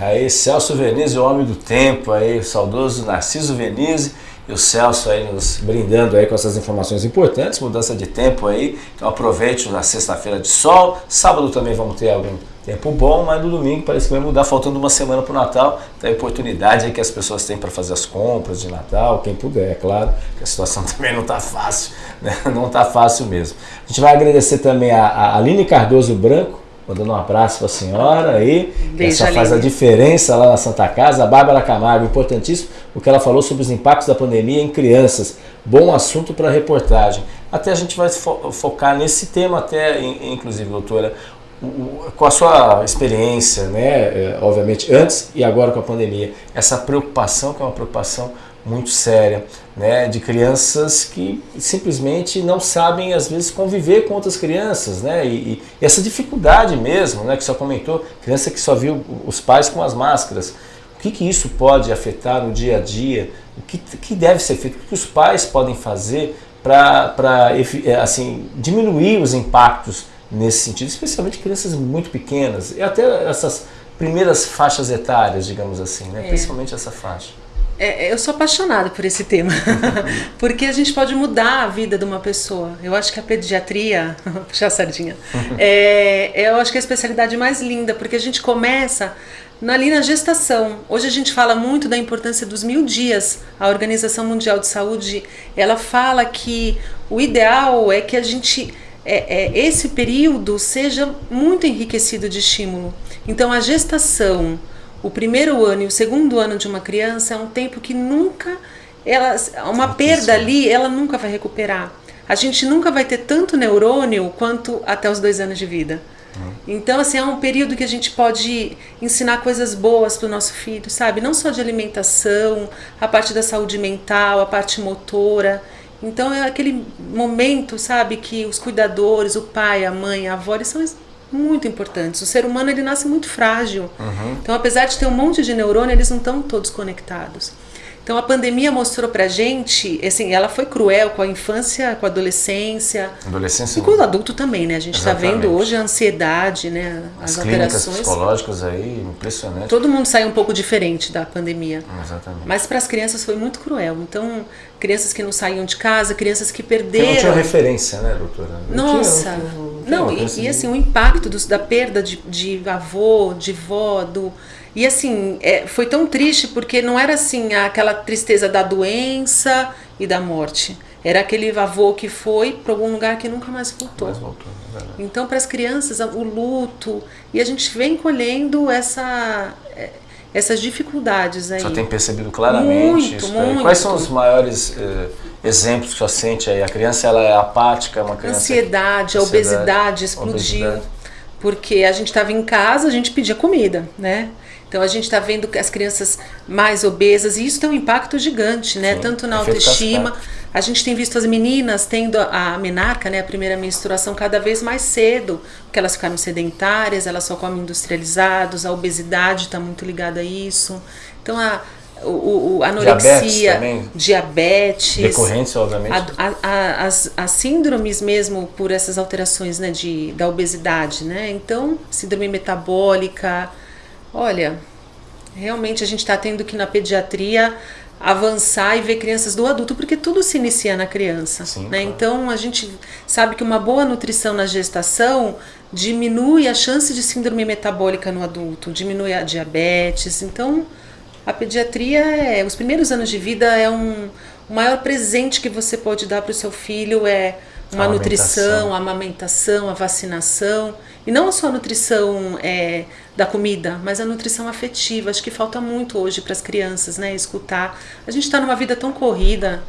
Aí, Celso Venise, o homem do tempo, aí, o saudoso Narciso Venise e o Celso aí nos brindando aí com essas informações importantes, mudança de tempo aí. Então aproveite na sexta-feira de sol, sábado também vamos ter algum tempo bom, mas no domingo parece que vai mudar, faltando uma semana para o Natal. Então a oportunidade aí que as pessoas têm para fazer as compras de Natal, quem puder, é claro, que a situação também não está fácil, né? não está fácil mesmo. A gente vai agradecer também a, a Aline Cardoso Branco, mandando um abraço para a senhora aí, que essa faz a diferença lá na Santa Casa. A Bárbara Camargo, importantíssimo, o que ela falou sobre os impactos da pandemia em crianças. Bom assunto para a reportagem. Até a gente vai fo focar nesse tema, até, inclusive, doutora, com a sua experiência, né, é, obviamente, antes e agora com a pandemia, essa preocupação, que é uma preocupação muito séria, né, de crianças que simplesmente não sabem, às vezes, conviver com outras crianças, né, e, e essa dificuldade mesmo, né, que só comentou, criança que só viu os pais com as máscaras, o que, que isso pode afetar no dia a dia, o que, que deve ser feito, o que os pais podem fazer para, é, assim, diminuir os impactos nesse sentido, especialmente crianças muito pequenas e até essas primeiras faixas etárias, digamos assim, né? É. principalmente essa faixa. É, eu sou apaixonada por esse tema, porque a gente pode mudar a vida de uma pessoa. Eu acho que a pediatria, puxar a sardinha, é, eu acho que é a especialidade mais linda, porque a gente começa ali na gestação. Hoje a gente fala muito da importância dos mil dias. A Organização Mundial de Saúde, ela fala que o ideal é que a gente, é, é, esse período seja muito enriquecido de estímulo. Então a gestação, o primeiro ano e o segundo ano de uma criança é um tempo que nunca ela uma perda ali ela nunca vai recuperar. A gente nunca vai ter tanto neurônio quanto até os dois anos de vida. Uhum. então assim é um período que a gente pode ensinar coisas boas para o nosso filho sabe? Não só de alimentação a parte da saúde mental a parte motora. Então é aquele momento sabe que os cuidadores o pai a mãe a avó eles são muito importantes. O ser humano ele nasce muito frágil. Uhum. Então, apesar de ter um monte de neurônio, eles não estão todos conectados. Então a pandemia mostrou pra gente, assim, ela foi cruel com a infância, com a adolescência. Adolescência. E com o adulto também, né? A gente está vendo hoje a ansiedade, né? As, As alterações. psicológicas aí, impressionante. Todo mundo saiu um pouco diferente da pandemia. Exatamente. Mas para as crianças foi muito cruel. Então, crianças que não saíam de casa, crianças que perderam. Que não tinha referência, né, doutora? Não Nossa. Tinha, não, não, e, e, assim, o impacto da perda de, de avô, de vó, do e assim, é, foi tão triste porque não era assim aquela tristeza da doença e da morte. Era aquele avô que foi para algum lugar que nunca mais voltou. Mais voltou é então, para as crianças, o luto. E a gente vem colhendo essa, é, essas dificuldades aí. Você tem percebido claramente muito, isso. Muito. Quais são os maiores eh, exemplos que você sente aí? A criança ela é apática, uma criança. Ansiedade, a obesidade explodiu. Obesidade. Porque a gente estava em casa, a gente pedia comida, né? Então a gente está vendo as crianças mais obesas e isso tem um impacto gigante, né? Sim, Tanto na autoestima. A gente tem visto as meninas tendo a menarca, né, a primeira menstruação, cada vez mais cedo, porque elas ficaram sedentárias, elas só comem industrializados, a obesidade está muito ligada a isso. Então a, o, o anorexia, diabetes, diabetes recorrência, obviamente. A, a, as, as síndromes mesmo por essas alterações né, de, da obesidade, né? Então, síndrome metabólica, Olha, realmente a gente está tendo que na pediatria avançar e ver crianças do adulto, porque tudo se inicia na criança. Sim, né? Claro. Então a gente sabe que uma boa nutrição na gestação diminui a chance de síndrome metabólica no adulto, diminui a diabetes. Então a pediatria é, os primeiros anos de vida é um o maior presente que você pode dar para o seu filho é uma a nutrição, a amamentação, a vacinação. E não só a nutrição é, da comida, mas a nutrição afetiva. Acho que falta muito hoje para as crianças, né? Escutar. A gente está numa vida tão corrida.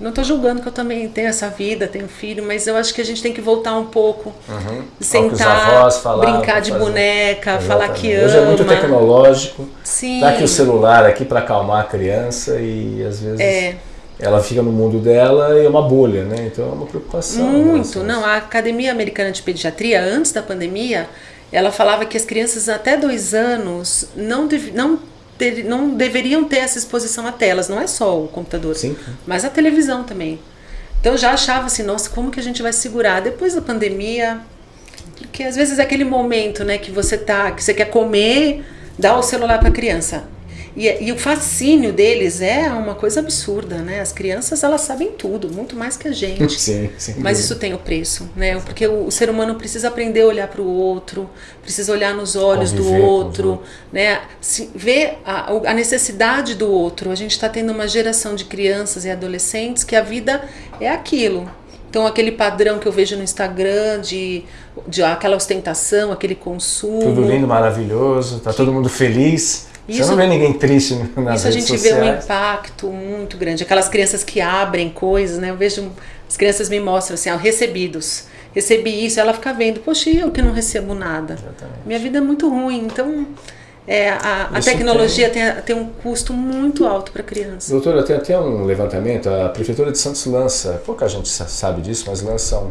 Não estou julgando que eu também tenho essa vida, tenho filho, mas eu acho que a gente tem que voltar um pouco. Uhum. Sentar, falavam, brincar de fazer. boneca, Exatamente. falar que ama. Hoje é muito tecnológico. Sim. Tá aqui o celular aqui para acalmar a criança e às vezes... É ela fica no mundo dela e é uma bolha, né? Então é uma preocupação. Né? Muito, né? não. A Academia Americana de Pediatria, antes da pandemia, ela falava que as crianças até dois anos não, deve, não, ter, não deveriam ter essa exposição a telas. Não é só o computador, Sim. mas a televisão também. Então eu já achava assim, nossa, como que a gente vai segurar? Depois da pandemia, porque às vezes é aquele momento, né, que você tá, que você quer comer, dá o celular para a criança. E, e, o fascínio deles é uma coisa absurda, né? As crianças, elas sabem tudo, muito mais que a gente. Sim, sim. Mas isso tem o preço, né? Porque o, o ser humano precisa aprender a olhar para o outro, precisa olhar nos olhos Conviver do outro, né? Se, ver a, a necessidade do outro. A gente está tendo uma geração de crianças e adolescentes que a vida é aquilo. Então, aquele padrão que eu vejo no Instagram de, de aquela ostentação, aquele consumo. Tudo lindo, maravilhoso, tá que, todo mundo feliz. Isso, Você não vê ninguém triste nas Isso a gente sociais. vê um impacto muito grande. Aquelas crianças que abrem coisas, né? Eu vejo, as crianças me mostram assim, ó, recebidos. Recebi isso, ela fica vendo, poxa, eu que não recebo nada. Exatamente. Minha vida é muito ruim. Então, é, a, a tecnologia tem... Tem, tem um custo muito alto para a criança. Doutora, tem até um levantamento, a Prefeitura de Santos lança, pouca gente sabe disso, mas lança um,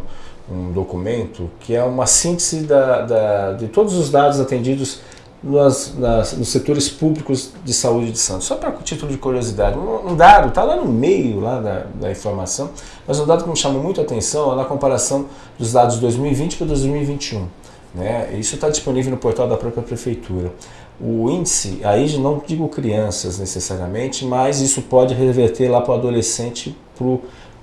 um documento que é uma síntese da, da, de todos os dados atendidos nas, nas, nos setores públicos de saúde de Santos. Só para título de curiosidade, um, um dado, está lá no meio lá da, da, informação, mas um dado que me chamou muito a atenção é na comparação dos dados de 2020 para 2021. Né? Isso está disponível no portal da própria prefeitura. O índice, aí não digo crianças necessariamente, mas isso pode reverter lá para o adolescente,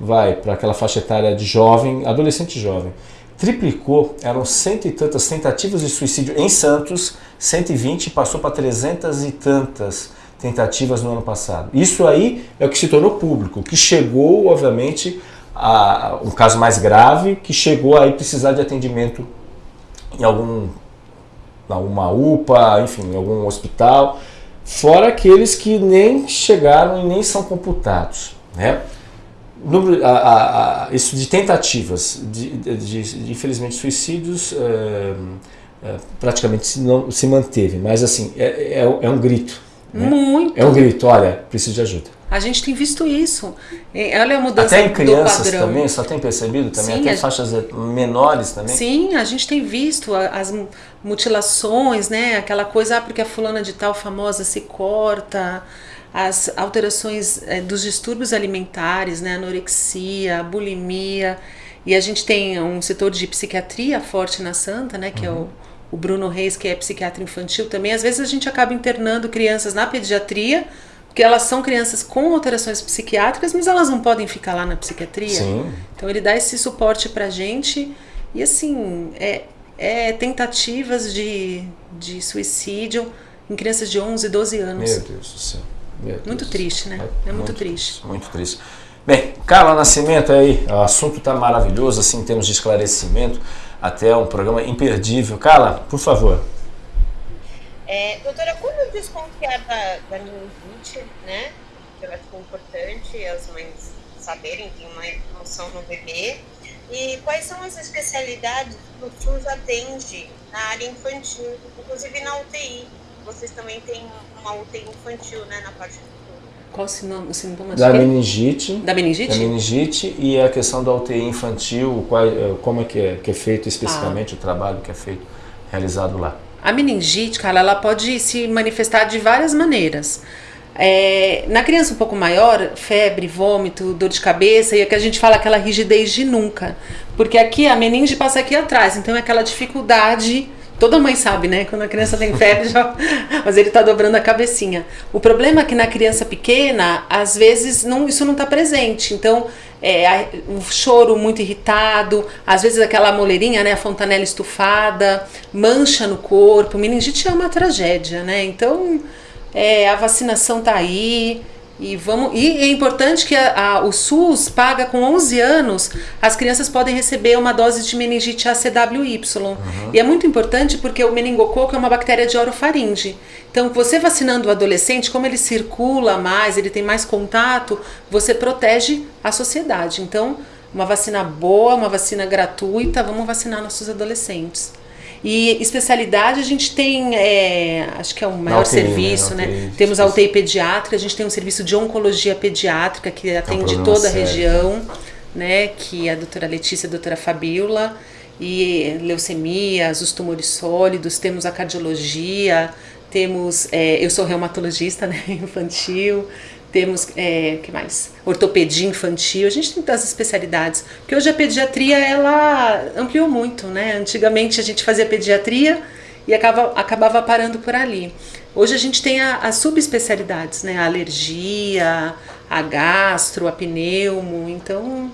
vai para aquela faixa etária de jovem, adolescente jovem triplicou, eram cento e tantas tentativas de suicídio em Santos, 120 passou para trezentas e tantas tentativas no ano passado. Isso aí é o que se tornou público, que chegou, obviamente, a um caso mais grave, que chegou a precisar de atendimento em algum alguma UPA, enfim, em algum hospital, fora aqueles que nem chegaram e nem são computados, né? Número, a, a, a, isso de tentativas, de, de, de infelizmente suicídios, é, é, praticamente se, não, se manteve, mas assim, é, é, é um grito. Né? Muito. É um grito, olha, preciso de ajuda. A gente tem visto isso. Olha a mudança Até em crianças também, só tem percebido também, Sim, até faixas menores também. Sim, a gente tem visto as mutilações, né? Aquela coisa, ah, porque a fulana de tal famosa se corta, as alterações é, dos distúrbios alimentares, né, anorexia, bulimia, e a gente tem um setor de psiquiatria forte na Santa, né, que uhum. é o, o Bruno Reis, que é psiquiatra infantil também. Às vezes a gente acaba internando crianças na pediatria, porque elas são crianças com alterações psiquiátricas, mas elas não podem ficar lá na psiquiatria. Sim. Então ele dá esse suporte pra gente, e assim, é, é tentativas de, de suicídio em crianças de 11, 12 anos. Meu Deus do céu. Muito triste, né? É, é muito, muito, triste. Muito triste. Bem, Carla Nascimento aí, o assunto está maravilhoso, assim, em termos de esclarecimento, até um programa imperdível. Carla, por favor. É, doutora, como desconfiar da, da meningite, né? Eu acho importante as mães saberem, ter uma noção no bebê. E quais são as especialidades que o SUS atende na área infantil, inclusive na UTI? Vocês também têm uma UTI infantil, né, na parte do qual o sintoma? Da meningite. Da meningite? Da meningite e a questão da UTI infantil, qual, eh, como é que, é que é feito especificamente ah. o trabalho que é feito, realizado lá. A meningite, cara, ela pode se manifestar de várias maneiras. É, na criança um pouco maior, febre, vômito, dor de cabeça, e é que a gente fala aquela rigidez de nunca. Porque aqui a meninge passa aqui atrás, então é aquela dificuldade Toda mãe sabe, né? Quando a criança tem febre, já... mas ele está dobrando a cabecinha. O problema é que na criança pequena, às vezes não, isso não está presente. Então, é, o choro muito irritado, às vezes aquela moleirinha, né? A fontanela estufada, mancha no corpo. Meningite é uma tragédia, né? Então, é, a vacinação está aí. E, vamos, e é importante que a, a, o SUS paga com 11 anos, as crianças podem receber uma dose de meningite ACWY. Uhum. E é muito importante porque o meningococo é uma bactéria de orofaringe. Então, você vacinando o adolescente, como ele circula mais, ele tem mais contato, você protege a sociedade. Então, uma vacina boa, uma vacina gratuita, vamos vacinar nossos adolescentes. E especialidade a gente tem, é, acho que é o maior UTI, né? serviço, né? UTI, Temos a UTI pediátrica, a gente tem um serviço de oncologia pediátrica que atende é um toda a região, né? Que é a doutora Letícia e a doutora Fabiola. E leucemias, os tumores sólidos, temos a cardiologia, temos, é, eu sou reumatologista né, infantil, temos, é, que mais? Ortopedia infantil, a gente tem tantas especialidades. Porque hoje a pediatria, ela ampliou muito, né? Antigamente a gente fazia pediatria e acaba, acabava parando por ali. Hoje a gente tem as subespecialidades, né? A alergia, a gastro, a pneumo, então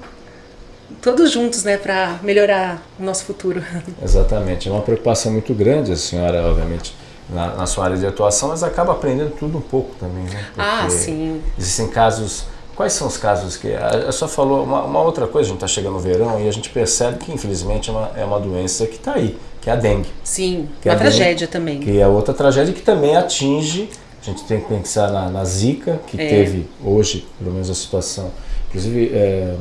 todos juntos, né, para melhorar o nosso futuro. Exatamente, é uma preocupação muito grande a senhora, obviamente, na, na, sua área de atuação, mas acaba aprendendo tudo um pouco também, né? ah, sim. Existem casos. Quais são os casos que. A, a senhora falou uma, uma, outra coisa, a gente está chegando no verão e a gente percebe que, infelizmente, é uma, é uma doença que está aí, que é a dengue. Sim, que é uma é tragédia dengue, também. Que é outra tragédia que também atinge. A gente tem que pensar na, na Zika, que é. teve hoje, pelo menos, a situação. Inclusive, é,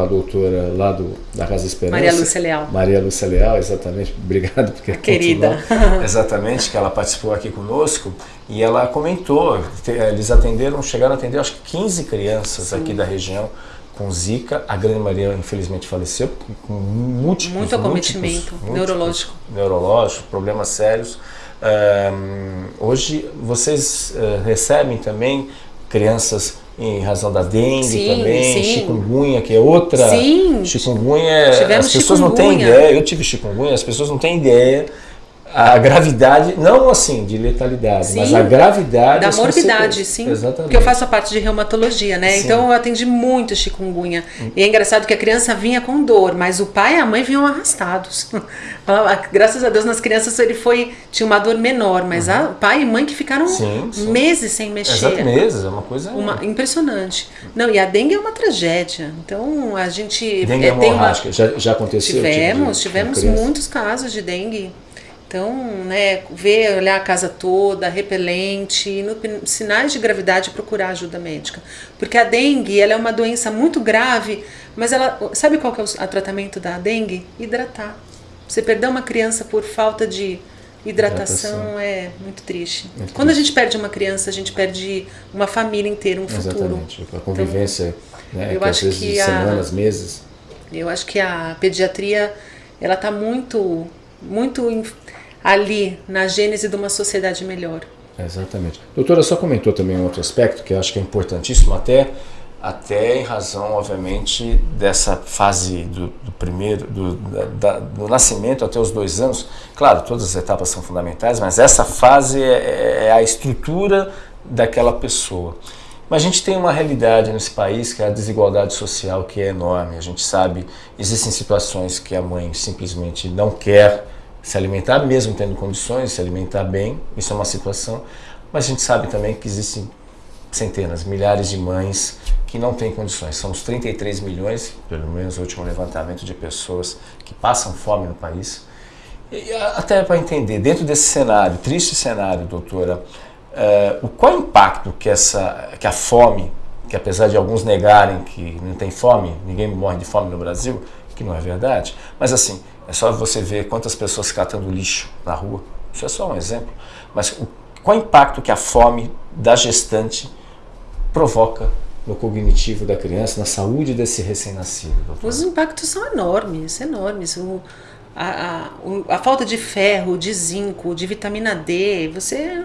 com a doutora lá do, da Casa Esperança. Maria Lúcia Leal. Maria Lúcia Leal, exatamente. Obrigado porque querida. exatamente, que ela participou aqui conosco e ela comentou, eles atenderam, chegaram a atender acho que 15 crianças Sim. aqui da região com Zika. A grande Maria infelizmente faleceu com múltiplos, muito acometimento múltiplos, neurológico. Neurológico, problemas sérios. Uh, hoje vocês uh, recebem também crianças em razão da dengue sim, também, sim. chikungunya, que é outra. Sim. Chikungunya, Tivemos as pessoas chikungunya. não têm ideia, eu tive chikungunya, as pessoas não têm ideia a gravidade, não assim de letalidade, sim, mas a gravidade. Da morbidade, sim. Exatamente. Porque eu faço a parte de reumatologia, né? Sim. Então eu atendi muito chikungunya. Hum. E é engraçado que a criança vinha com dor, mas o pai e a mãe vinham arrastados. Graças a Deus nas crianças ele foi tinha uma dor menor, mas uhum. a pai e mãe que ficaram sim, meses sem mexer. Exato, meses, é uma coisa uma, impressionante. Não, e a dengue é uma tragédia. Então a gente dengue é, tem uma já, já aconteceu. Tivemos, tipo de, tivemos muitos casos de dengue. Então, né, ver, olhar a casa toda, repelente, no, sinais de gravidade, procurar ajuda médica. Porque a dengue, ela é uma doença muito grave, mas ela, sabe qual que é o, tratamento da dengue? Hidratar. Você perder uma criança por falta de hidratação, hidratação. é muito triste. Muito Quando triste. a gente perde uma criança, a gente perde uma família inteira, um Exatamente. futuro. Exatamente. A convivência, então, né, eu que acho às vezes que a, semanas, meses. Eu acho que a pediatria, ela está muito, muito ali na gênese de uma sociedade melhor. Exatamente. Doutora, só comentou também um outro aspecto que eu acho que é importantíssimo até até em razão, obviamente, dessa fase do, do primeiro, do, da, do, nascimento até os dois anos. Claro, todas as etapas são fundamentais, mas essa fase é, é a estrutura daquela pessoa. Mas a gente tem uma realidade nesse país que é a desigualdade social, que é enorme. A gente sabe, existem situações que a mãe simplesmente não quer se alimentar, mesmo tendo condições se alimentar bem, isso é uma situação, mas a gente sabe também que existem centenas, milhares de mães que não têm condições. São os 33 milhões, pelo menos o último levantamento de pessoas que passam fome no país. E até para entender, dentro desse cenário, triste cenário, doutora, uh, o qual impacto que, essa, que a fome, que apesar de alguns negarem que não tem fome, ninguém morre de fome no Brasil, que não é verdade, mas assim, é só você ver quantas pessoas catando lixo na rua. Isso é só um exemplo. Mas o, qual o impacto que a fome da gestante provoca no cognitivo da criança, na saúde desse recém-nascido? Os impactos são enormes, enormes. O, a, a, a, falta de ferro, de zinco, de vitamina D, você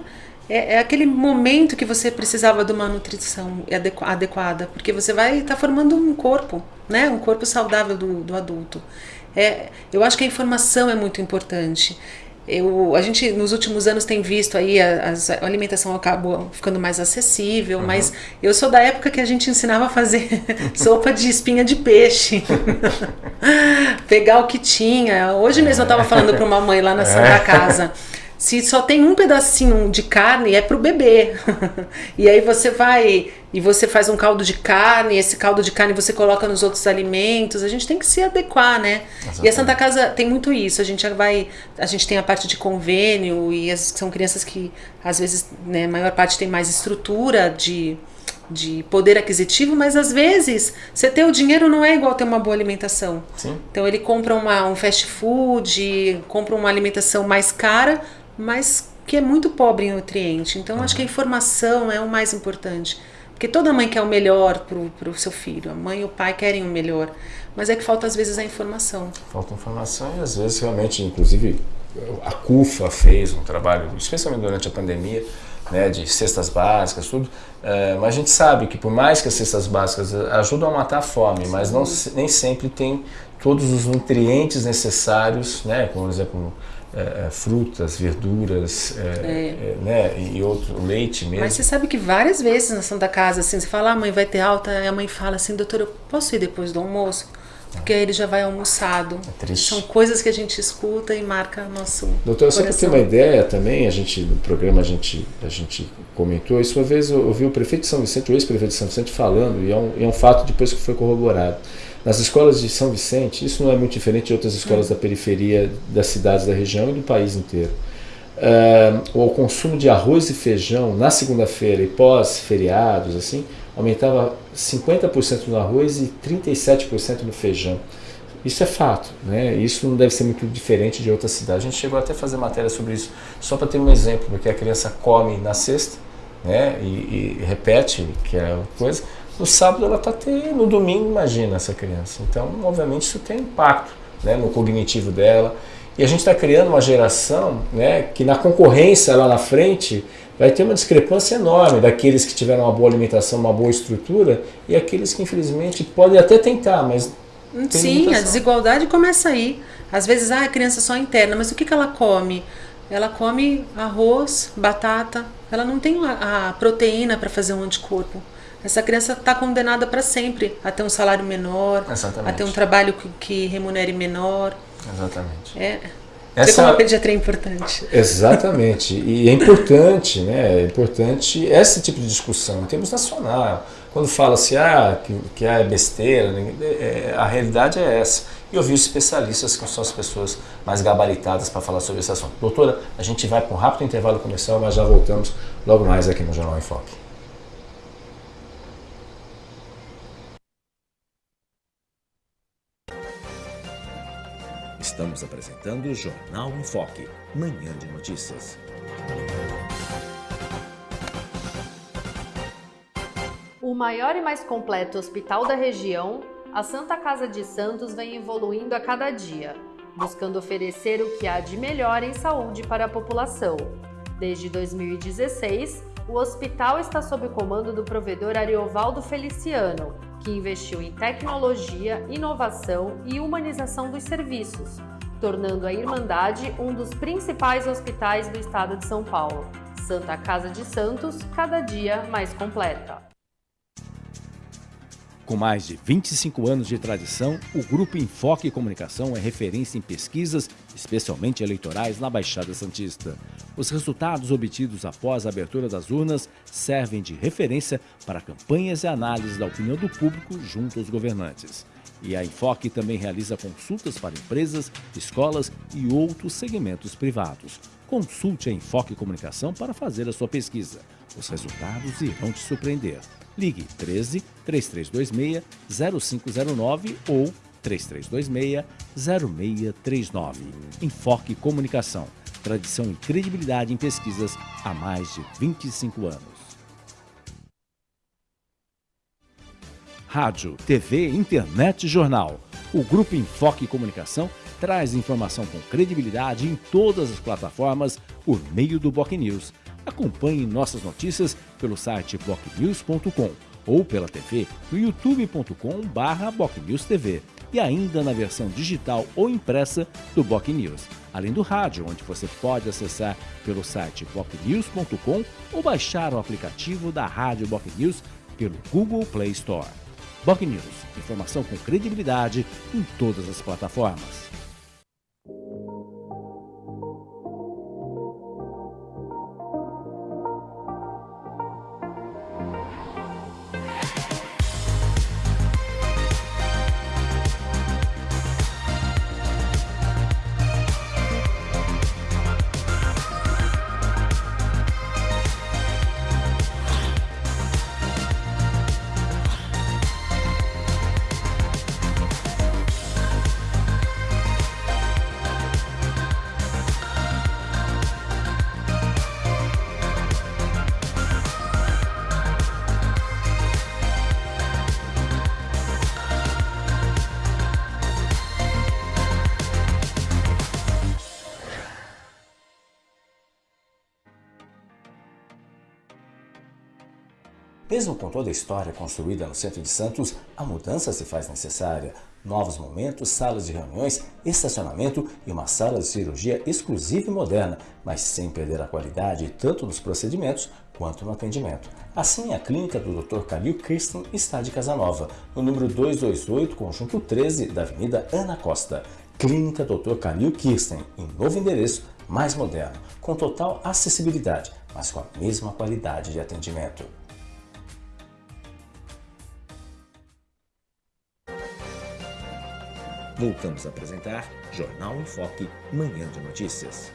é, é, aquele momento que você precisava de uma nutrição adequada, porque você vai estar tá formando um corpo, né? Um corpo saudável do, do adulto. É, eu acho que a informação é muito importante. Eu, a gente nos últimos anos tem visto aí a, a alimentação acabou ficando mais acessível, uhum. mas eu sou da época que a gente ensinava a fazer sopa de espinha de peixe, pegar o que tinha. Hoje mesmo eu estava falando para uma mãe lá na Santa é. Casa. Se só tem um pedacinho de carne, é pro bebê. e aí você vai e você faz um caldo de carne, esse caldo de carne você coloca nos outros alimentos. A gente tem que se adequar, né? Exatamente. E a Santa Casa tem muito isso. A gente vai, a gente tem a parte de convênio e as, são crianças que às vezes, né, a maior parte tem mais estrutura de de poder aquisitivo, mas às vezes você ter o dinheiro não é igual ter uma boa alimentação. Sim. Então ele compra uma, um fast food, compra uma alimentação mais cara, mas que é muito pobre em nutriente. Então, uhum. acho que a informação é o mais importante. Porque toda mãe quer o melhor para o seu filho. A mãe e o pai querem o melhor. Mas é que falta, às vezes, a informação. Falta informação e, às vezes, realmente, inclusive, a CUFA fez um trabalho, especialmente durante a pandemia, né, de cestas básicas, tudo. É, mas a gente sabe que, por mais que as cestas básicas ajudam a matar a fome, Sim. mas não, nem sempre tem todos os nutrientes necessários, né, como, por exemplo, é, frutas, verduras, é, é. né, e outro leite mesmo. Mas você sabe que várias vezes na Santa Casa, assim, você fala, ah, mãe vai ter alta, e a mãe fala assim, doutor, eu posso ir depois do almoço? Porque aí ele já vai almoçado. É triste. São coisas que a gente escuta e marca nosso Doutor, só para ter uma ideia também, a gente, no programa a gente, a gente comentou, isso uma vez eu ouvi o prefeito de São Vicente, o ex-prefeito de São Vicente falando, e é um, é um fato depois que foi corroborado. Nas escolas de São Vicente, isso não é muito diferente de outras escolas da periferia das cidades da região e do país inteiro. Uh, o consumo de arroz e feijão na segunda-feira e pós-feriados, assim, aumentava 50% no arroz e 37% no feijão. Isso é fato, né? Isso não deve ser muito diferente de outras cidades. A gente chegou até a fazer matéria sobre isso, só para ter um exemplo, porque a criança come na sexta, né? E, e repete, que é coisa, no sábado ela está tendo, no domingo imagina essa criança. Então, obviamente, isso tem impacto né, no cognitivo dela. E a gente está criando uma geração né, que na concorrência lá na frente vai ter uma discrepância enorme daqueles que tiveram uma boa alimentação, uma boa estrutura e aqueles que infelizmente podem até tentar, mas Sim, a desigualdade começa aí. Às vezes, ah, a criança só interna, mas o que, que ela come? Ela come arroz, batata, ela não tem a, a proteína para fazer um anticorpo. Essa criança está condenada para sempre a ter um salário menor, Exatamente. a ter um trabalho que, que remunere menor. Exatamente. É. Essa... Como a pediatria é importante. Exatamente. E é importante, né? É importante esse tipo de discussão em termos nacional. Quando fala-se ah, que, que é besteira, né? é, a realidade é essa. E ouvir os especialistas, que são as pessoas mais gabaritadas para falar sobre esse assunto. Doutora, a gente vai para um rápido intervalo comercial, mas já voltamos logo mais aqui no Jornal em Estamos apresentando o Jornal em Foque, manhã de notícias. O maior e mais completo hospital da região, a Santa Casa de Santos vem evoluindo a cada dia, buscando oferecer o que há de melhor em saúde para a população. Desde 2016, o hospital está sob comando do provedor Ariovaldo Feliciano, que investiu em tecnologia, inovação e humanização dos serviços, tornando a Irmandade um dos principais hospitais do estado de São Paulo. Santa Casa de Santos, cada dia mais completa. Com mais de 25 anos de tradição, o Grupo Enfoque Comunicação é referência em pesquisas, especialmente eleitorais, na Baixada Santista. Os resultados obtidos após a abertura das urnas servem de referência para campanhas e análises da opinião do público junto aos governantes. E a Enfoque também realiza consultas para empresas, escolas e outros segmentos privados. Consulte a Enfoque Comunicação para fazer a sua pesquisa. Os resultados irão te surpreender. Ligue 13 3326 0509 ou 3326 0639. Enfoque Comunicação. Tradição e credibilidade em pesquisas há mais de 25 anos. Rádio, TV, internet e jornal. O Grupo Enfoque Comunicação traz informação com credibilidade em todas as plataformas por meio do Boc News Acompanhe nossas notícias pelo site bocnews.com ou pela TV no youtube.com/bocnewstv e ainda na versão digital ou impressa do Boc News, além do rádio, onde você pode acessar pelo site bocnews.com ou baixar o aplicativo da Rádio Boc News pelo Google Play Store. Boc News, informação com credibilidade em todas as plataformas. Mesmo com toda a história construída no centro de Santos, a mudança se faz necessária. Novos momentos, salas de reuniões, estacionamento e uma sala de cirurgia exclusiva e moderna, mas sem perder a qualidade tanto nos procedimentos quanto no atendimento. Assim, a clínica do Dr. Calil Kirsten está de Casanova, no número 228, conjunto 13 da Avenida Ana Costa. Clínica Dr. Calil Kirsten, em novo endereço, mais moderno, com total acessibilidade, mas com a mesma qualidade de atendimento. Voltamos a apresentar Jornal em Foque, Manhã de Notícias.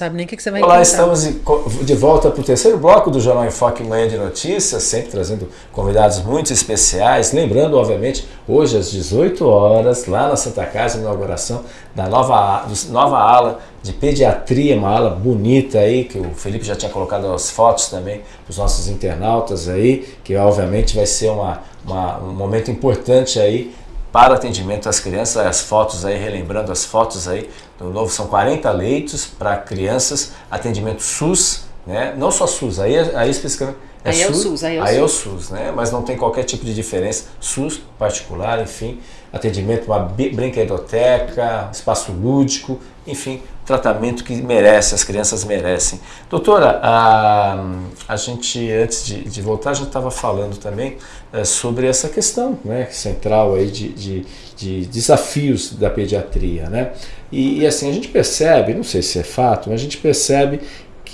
Sabe nem o que, que você vai Olá, encontrar. estamos de volta para o terceiro bloco do Jornal em Foque Manhã de Notícias, sempre trazendo convidados muito especiais. Lembrando, obviamente, hoje às 18 horas, lá na Santa Casa, inauguração da nova, nova ala de pediatria, uma ala bonita aí, que o Felipe já tinha colocado as fotos também para os nossos internautas aí, que obviamente vai ser uma, uma, um momento importante aí para atendimento às crianças, as fotos aí, relembrando as fotos aí do novo, são 40 leitos para crianças, atendimento SUS, né? não só SUS, aí, aí especificamente é, aí SUS, é o SUS, aí é o aí SUS. É o SUS né? mas não tem qualquer tipo de diferença, SUS particular, enfim, atendimento, uma brinquedoteca, espaço lúdico, enfim, tratamento que merece, as crianças merecem. Doutora, a, a gente, antes de, de voltar, a gente estava falando também é, sobre essa questão né, central aí de, de, de, desafios da pediatria. Né? E, e assim, a gente percebe, não sei se é fato, mas a gente percebe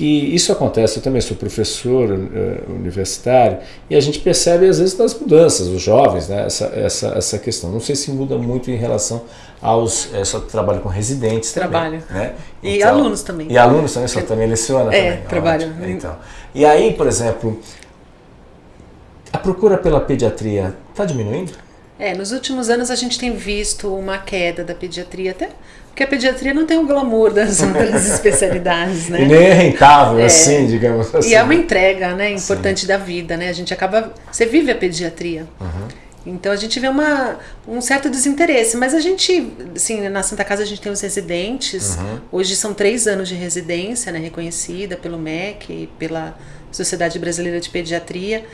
que isso acontece, eu também sou professor uh, universitário, e a gente percebe às vezes nas mudanças, os jovens, né, essa, essa, essa questão. Não sei se muda muito em relação aos. É, só trabalho com residentes Trabalho. também. Né? E então, alunos também. E alunos também, só também leciona é, também. trabalho. Então. E aí, por exemplo, a procura pela pediatria está diminuindo? É, nos últimos anos a gente tem visto uma queda da pediatria, até porque a pediatria não tem o glamour das outras especialidades, né? E nem é rentável, é, assim, digamos assim. E é uma entrega, né, importante Sim. da vida, né? A gente acaba, você vive a pediatria. Uhum. Então a gente vê uma, um certo desinteresse, mas a gente, assim, na Santa Casa a gente tem os residentes. Uhum. Hoje são três anos de residência, né, reconhecida pelo MEC, pela Sociedade Brasileira de Pediatria.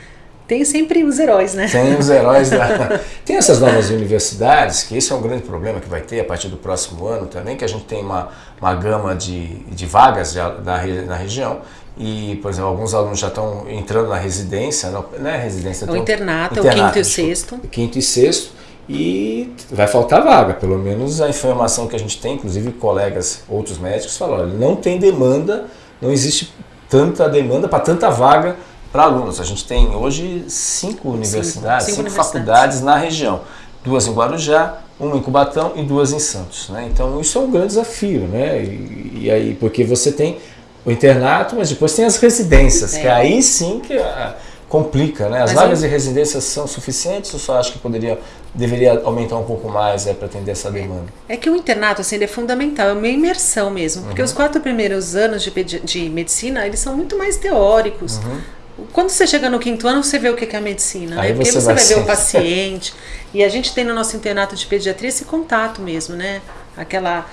Tem sempre os heróis, né? Tem os heróis da. tem essas novas universidades, que esse é um grande problema que vai ter a partir do próximo ano também, que a gente tem uma, uma gama de, de vagas da, na região. E, por exemplo, alguns alunos já estão entrando na residência, não, não é residência, o internato, internato, é o quinto e o sexto. Quinto e sexto. E vai faltar vaga, pelo menos a informação que a gente tem, inclusive colegas, outros médicos, falam: olha, não tem demanda, não existe tanta demanda para tanta vaga para alunos. A gente tem hoje cinco universidades, cinco, cinco, cinco faculdades na região. Duas em Guarujá, uma em Cubatão e duas em Santos. Né? Então isso é um grande desafio, né? E, e aí, porque você tem o internato, mas depois tem as residências, é. que aí sim que a, complica, né? As mas vagas eu... de residência são suficientes ou só acho que poderia, deveria aumentar um pouco mais é, para atender essa demanda? É que o internato assim, é fundamental, é uma imersão mesmo, porque Uhum. os quatro primeiros anos de, de medicina, eles são muito mais teóricos. Uhum. Quando você chega no quinto ano, você vê o que é a medicina, Aí né? Porque você você vai vai ver o paciente. e a gente tem no nosso internato de pediatria esse contato mesmo, né? Aquela,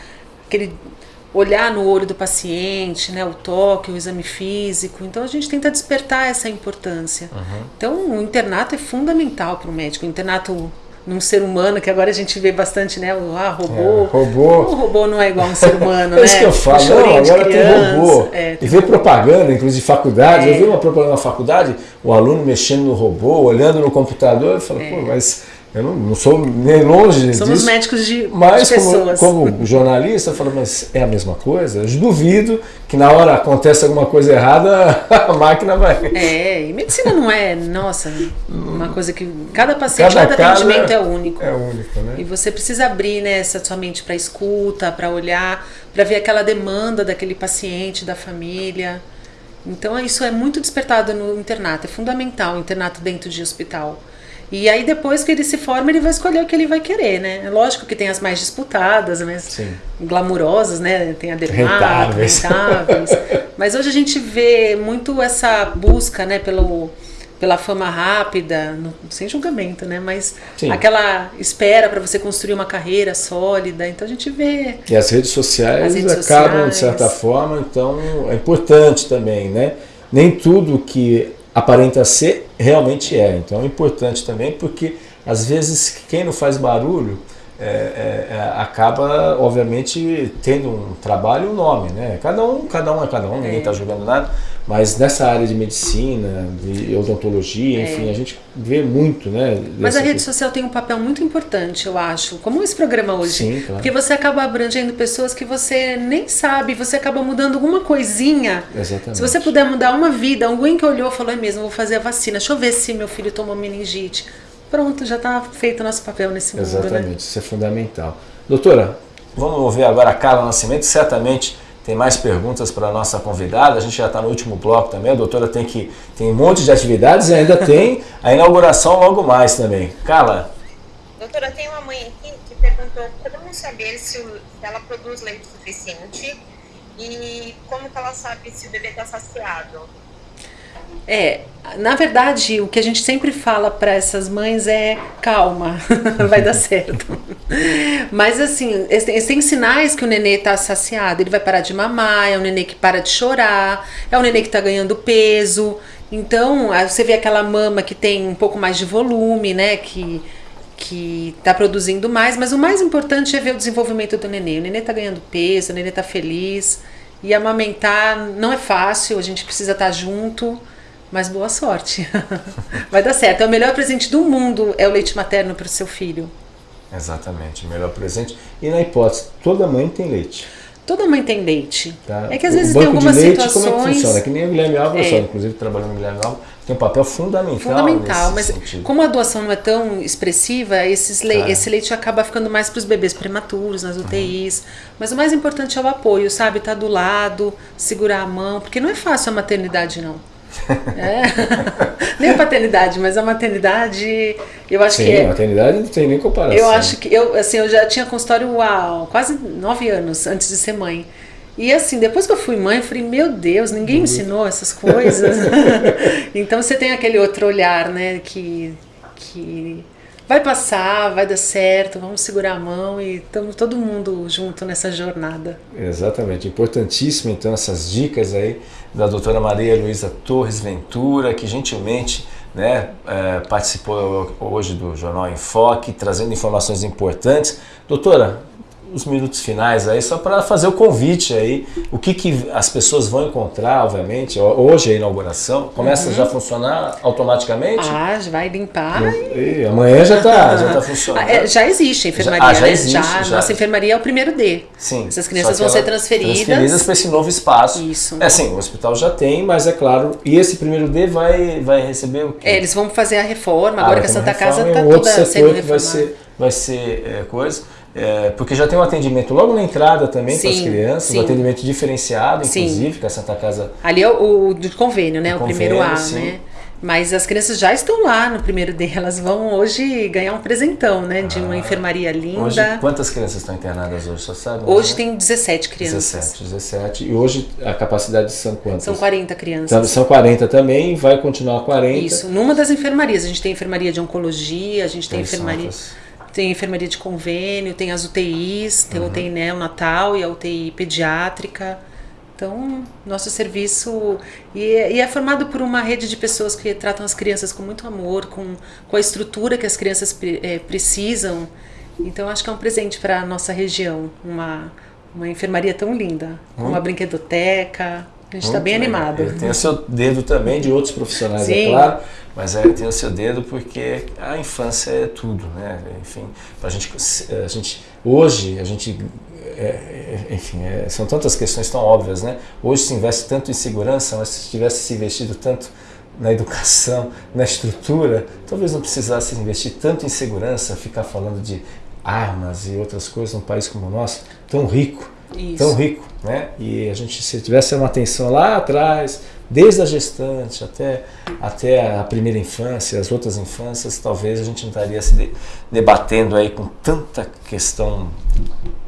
aquele olhar no olho do paciente, né? O toque, o exame físico. Então a gente tenta despertar essa importância. Uhum. Então o internato é fundamental para o médico. O internato num ser humano, que agora a gente vê bastante, né? O ah, robô. É, robô. O robô não é igual a um ser humano, É né? isso que eu falo, O não, agora tem criança. robô. É, e tem vê propaganda, inclusive de faculdade. É. Eu vi uma propaganda na faculdade, o aluno mexendo no robô, olhando no computador, eu falo, pô, mas eu não, não sou nem longe. Somos disso. médicos de, Mas de como, pessoas. como jornalista, eu falo, mas é a mesma coisa? Eu duvido que na hora acontece alguma coisa errada, a máquina vai. É, e medicina não é, nossa, uma coisa que cada paciente, Cada cada, atendimento é- é único. É único, né? E você precisa abrir né, essa sua mente para escuta, para olhar, para ver aquela demanda daquele paciente, da família. Então isso é muito despertado no internato, é fundamental o internato dentro de hospital. E aí depois que ele se forma, ele vai escolher o que ele vai querer, né? É lógico que tem as mais disputadas, mas Sim. glamurosas, né? Tem a dermato, Rentáveis. rentáveis. Mas hoje a gente vê muito essa busca, né, pelo pela fama rápida, no- sem julgamento, né? Mas Sim. aquela espera para você construir uma carreira sólida. Então a gente vê E as redes sociais As redes acabam, de sociais. certa forma, então é importante também, né? Nem tudo que aparenta ser realmente é. Então é importante também porque às vezes quem não faz barulho é, é, é, acaba, obviamente, tendo um trabalho e um nome, né? Cada um, cada um é cada um, ninguém está julgando nada. Mas nessa área de medicina, de odontologia, enfim, a gente vê muito, né? É. Mas a rede social tem um papel muito importante, eu acho, como esse programa hoje. Sim, claro. Porque você acaba abrangendo pessoas que você nem sabe, você acaba mudando alguma coisinha. Exatamente. Se você puder mudar uma vida, alguém que olhou e falou, é mesmo, vou fazer a vacina, deixa eu ver se meu filho tomou meningite. Pronto, já está feito o nosso papel nesse mundo, Exatamente, né? isso é fundamental. Doutora, vamos ouvir agora a Carla Nascimento, certamente tem mais perguntas para a nossa convidada. A gente já está no último bloco também. A doutora tem que tem um monte de atividades e ainda tem a inauguração logo mais também. Carla. Doutora, tem uma mãe aqui que perguntou como saber se, o, se ela produz leite suficiente e como que ela sabe se o bebê está saciado. É, na verdade, o que a gente sempre fala para essas mães é calma, vai dar certo. Mas assim, tem sinais que o nenê está saciado, ele vai parar de mamar, é um nenê que para de chorar, é um nenê que está ganhando peso. Então, você vê aquela mama que tem um pouco mais de volume, né, que que está produzindo mais, mas o mais importante é ver o desenvolvimento do nenê. O nenê está ganhando peso, o nenê está feliz. E amamentar não é fácil, a gente precisa estar tá junto. Mas boa sorte. Vai dar certo. É o melhor presente do mundo é o leite materno para o seu filho. Exatamente, o melhor presente. E na hipótese, toda mãe tem leite. Toda mãe tem leite. Tá? É que às vezes tem algumas leite, situações... como é que funciona? Que nem o Guilherme Alves, é. inclusive trabalhando no Guilherme Alves, tem um papel fundamental Fundamental, mas sentido. como a doação não é tão expressiva, le tá. esse leite acaba ficando mais para os bebês prematuros, nas UTIs. Uhum. Mas o mais importante é o apoio, sabe? Estar tá do lado, segurar a mão, porque não é fácil a maternidade, não. É. nem a paternidade, mas a maternidade, eu acho Sim, que. É, a maternidade não tem nem comparação. Eu acho que eu, assim, eu já tinha consultório há quase nove anos antes de ser mãe. E assim, depois que eu fui mãe, eu falei, meu Deus, ninguém me uhum. ensinou essas coisas. então você tem aquele outro olhar, né, que, que vai passar, vai dar certo, vamos segurar a mão e estamos todo mundo junto nessa jornada. Exatamente, importantíssimo então essas dicas aí da doutora Maria Luísa Torres Ventura, que gentilmente né, é, participou hoje do Jornal Enfoque, trazendo informações importantes. Doutora, os minutos finais aí, só para fazer o convite aí, o que, que as pessoas vão encontrar, obviamente, hoje a inauguração, começa uhum. já a funcionar automaticamente? Ah, já vai limpar. E, e amanhã já está já tá funcionando. É, já existe a enfermaria, já, ah, já né? existe, já, já. Nossa enfermaria é o primeiro D. Sim. Essas crianças vão ser transferidas. Transferidas para esse novo espaço. Isso. É assim, o hospital já tem, mas é claro, e esse primeiro D vai, vai receber o quê? É, eles vão fazer a reforma, ah, agora que a Santa Casa está toda sendo reformada. Vai ser, vai ser é, coisa. É, porque já tem um atendimento logo na entrada também para as crianças, sim. um atendimento diferenciado, inclusive, que a Santa Casa. Ali é o, o do convênio, né? O, o primeiro A, sim. né? Mas as crianças já estão lá no primeiro D, elas vão hoje ganhar um presentão, né? De uma ah, enfermaria linda. Hoje, quantas crianças estão internadas hoje, você sabe? Hoje né? tem 17 crianças. 17, 17. E hoje a capacidade são quantas? São 40 crianças. Então, são 40 também, vai continuar 40. Isso, numa das enfermarias. A gente tem enfermaria de oncologia, a gente tem, tem enfermaria... tem enfermaria de convênio, tem as UTIs, tem uhum. a UTI neonatal e a UTI pediátrica. Então, nosso serviço e é, e é, formado por uma rede de pessoas que tratam as crianças com muito amor, com, com a estrutura que as crianças é, precisam. Então, acho que é um presente para a nossa região, uma, uma enfermaria tão linda, com uma brinquedoteca. A gente está bem legal. animado. Tem o seu dedo também de outros profissionais, é Sim. é claro mas é, tem o seu dedo porque a infância é tudo, né? Enfim, a gente, a gente hoje a gente, é, é, enfim, é, são tantas questões tão óbvias, né? Hoje se investe tanto em segurança, mas se tivesse se investido tanto na educação, na estrutura, talvez não precisasse investir tanto em segurança, ficar falando de armas e outras coisas num país como o nosso, tão rico, Isso. tão rico, né? E a gente se tivesse uma atenção lá atrás desde a gestante até, até a primeira infância, as outras infâncias, talvez a gente não estaria se debatendo aí com tanta questão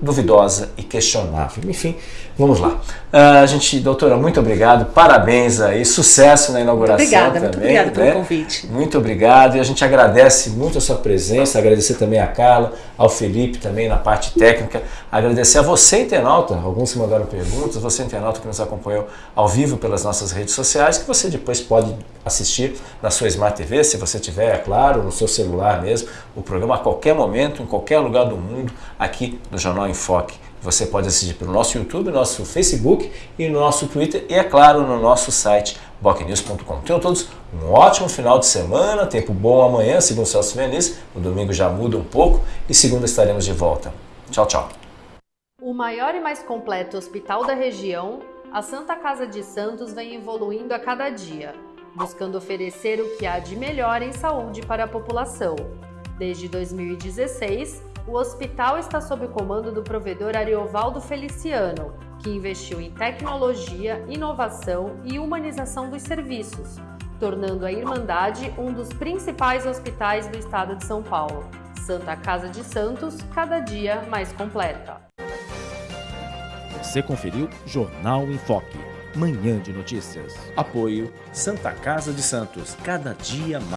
duvidosa e questionável. Enfim, vamos lá. Uh, a gente, doutora, muito obrigado, parabéns aí, sucesso na inauguração obrigada, também. Muito obrigada pelo né? convite. Muito obrigado e a gente agradece muito a sua presença, agradecer também a Carla, ao Felipe também na parte técnica, agradecer a você, internauta, alguns se mandaram perguntas, você, internauta que nos acompanhou ao vivo pelas nossas redes sociais, que você depois pode assistir na sua Smart TV, se você tiver, é claro, no seu celular mesmo, o programa a qualquer momento, em qualquer lugar do mundo, aqui no Jornal Enfoque. Você pode assistir pelo nosso YouTube, nosso Facebook e no nosso Twitter e, é claro, no nosso site bocnews.com. Tenham todos um ótimo final de semana, tempo bom amanhã, segundo Celso Veniz. O domingo já muda um pouco e segunda estaremos de volta. Tchau, tchau. O maior e mais completo hospital da região, a Santa Casa de Santos vem evoluindo a cada dia, buscando oferecer o que há de melhor em saúde para a população. Desde 2016, o hospital está sob o comando do provedor Ariovaldo Feliciano, que investiu em tecnologia, inovação e humanização dos serviços, tornando a Irmandade um dos principais hospitais do estado de São Paulo. Santa Casa de Santos, cada dia mais completa. Você conferiu Jornal em Foque. Manhã de notícias. Apoio Santa Casa de Santos, cada dia mais.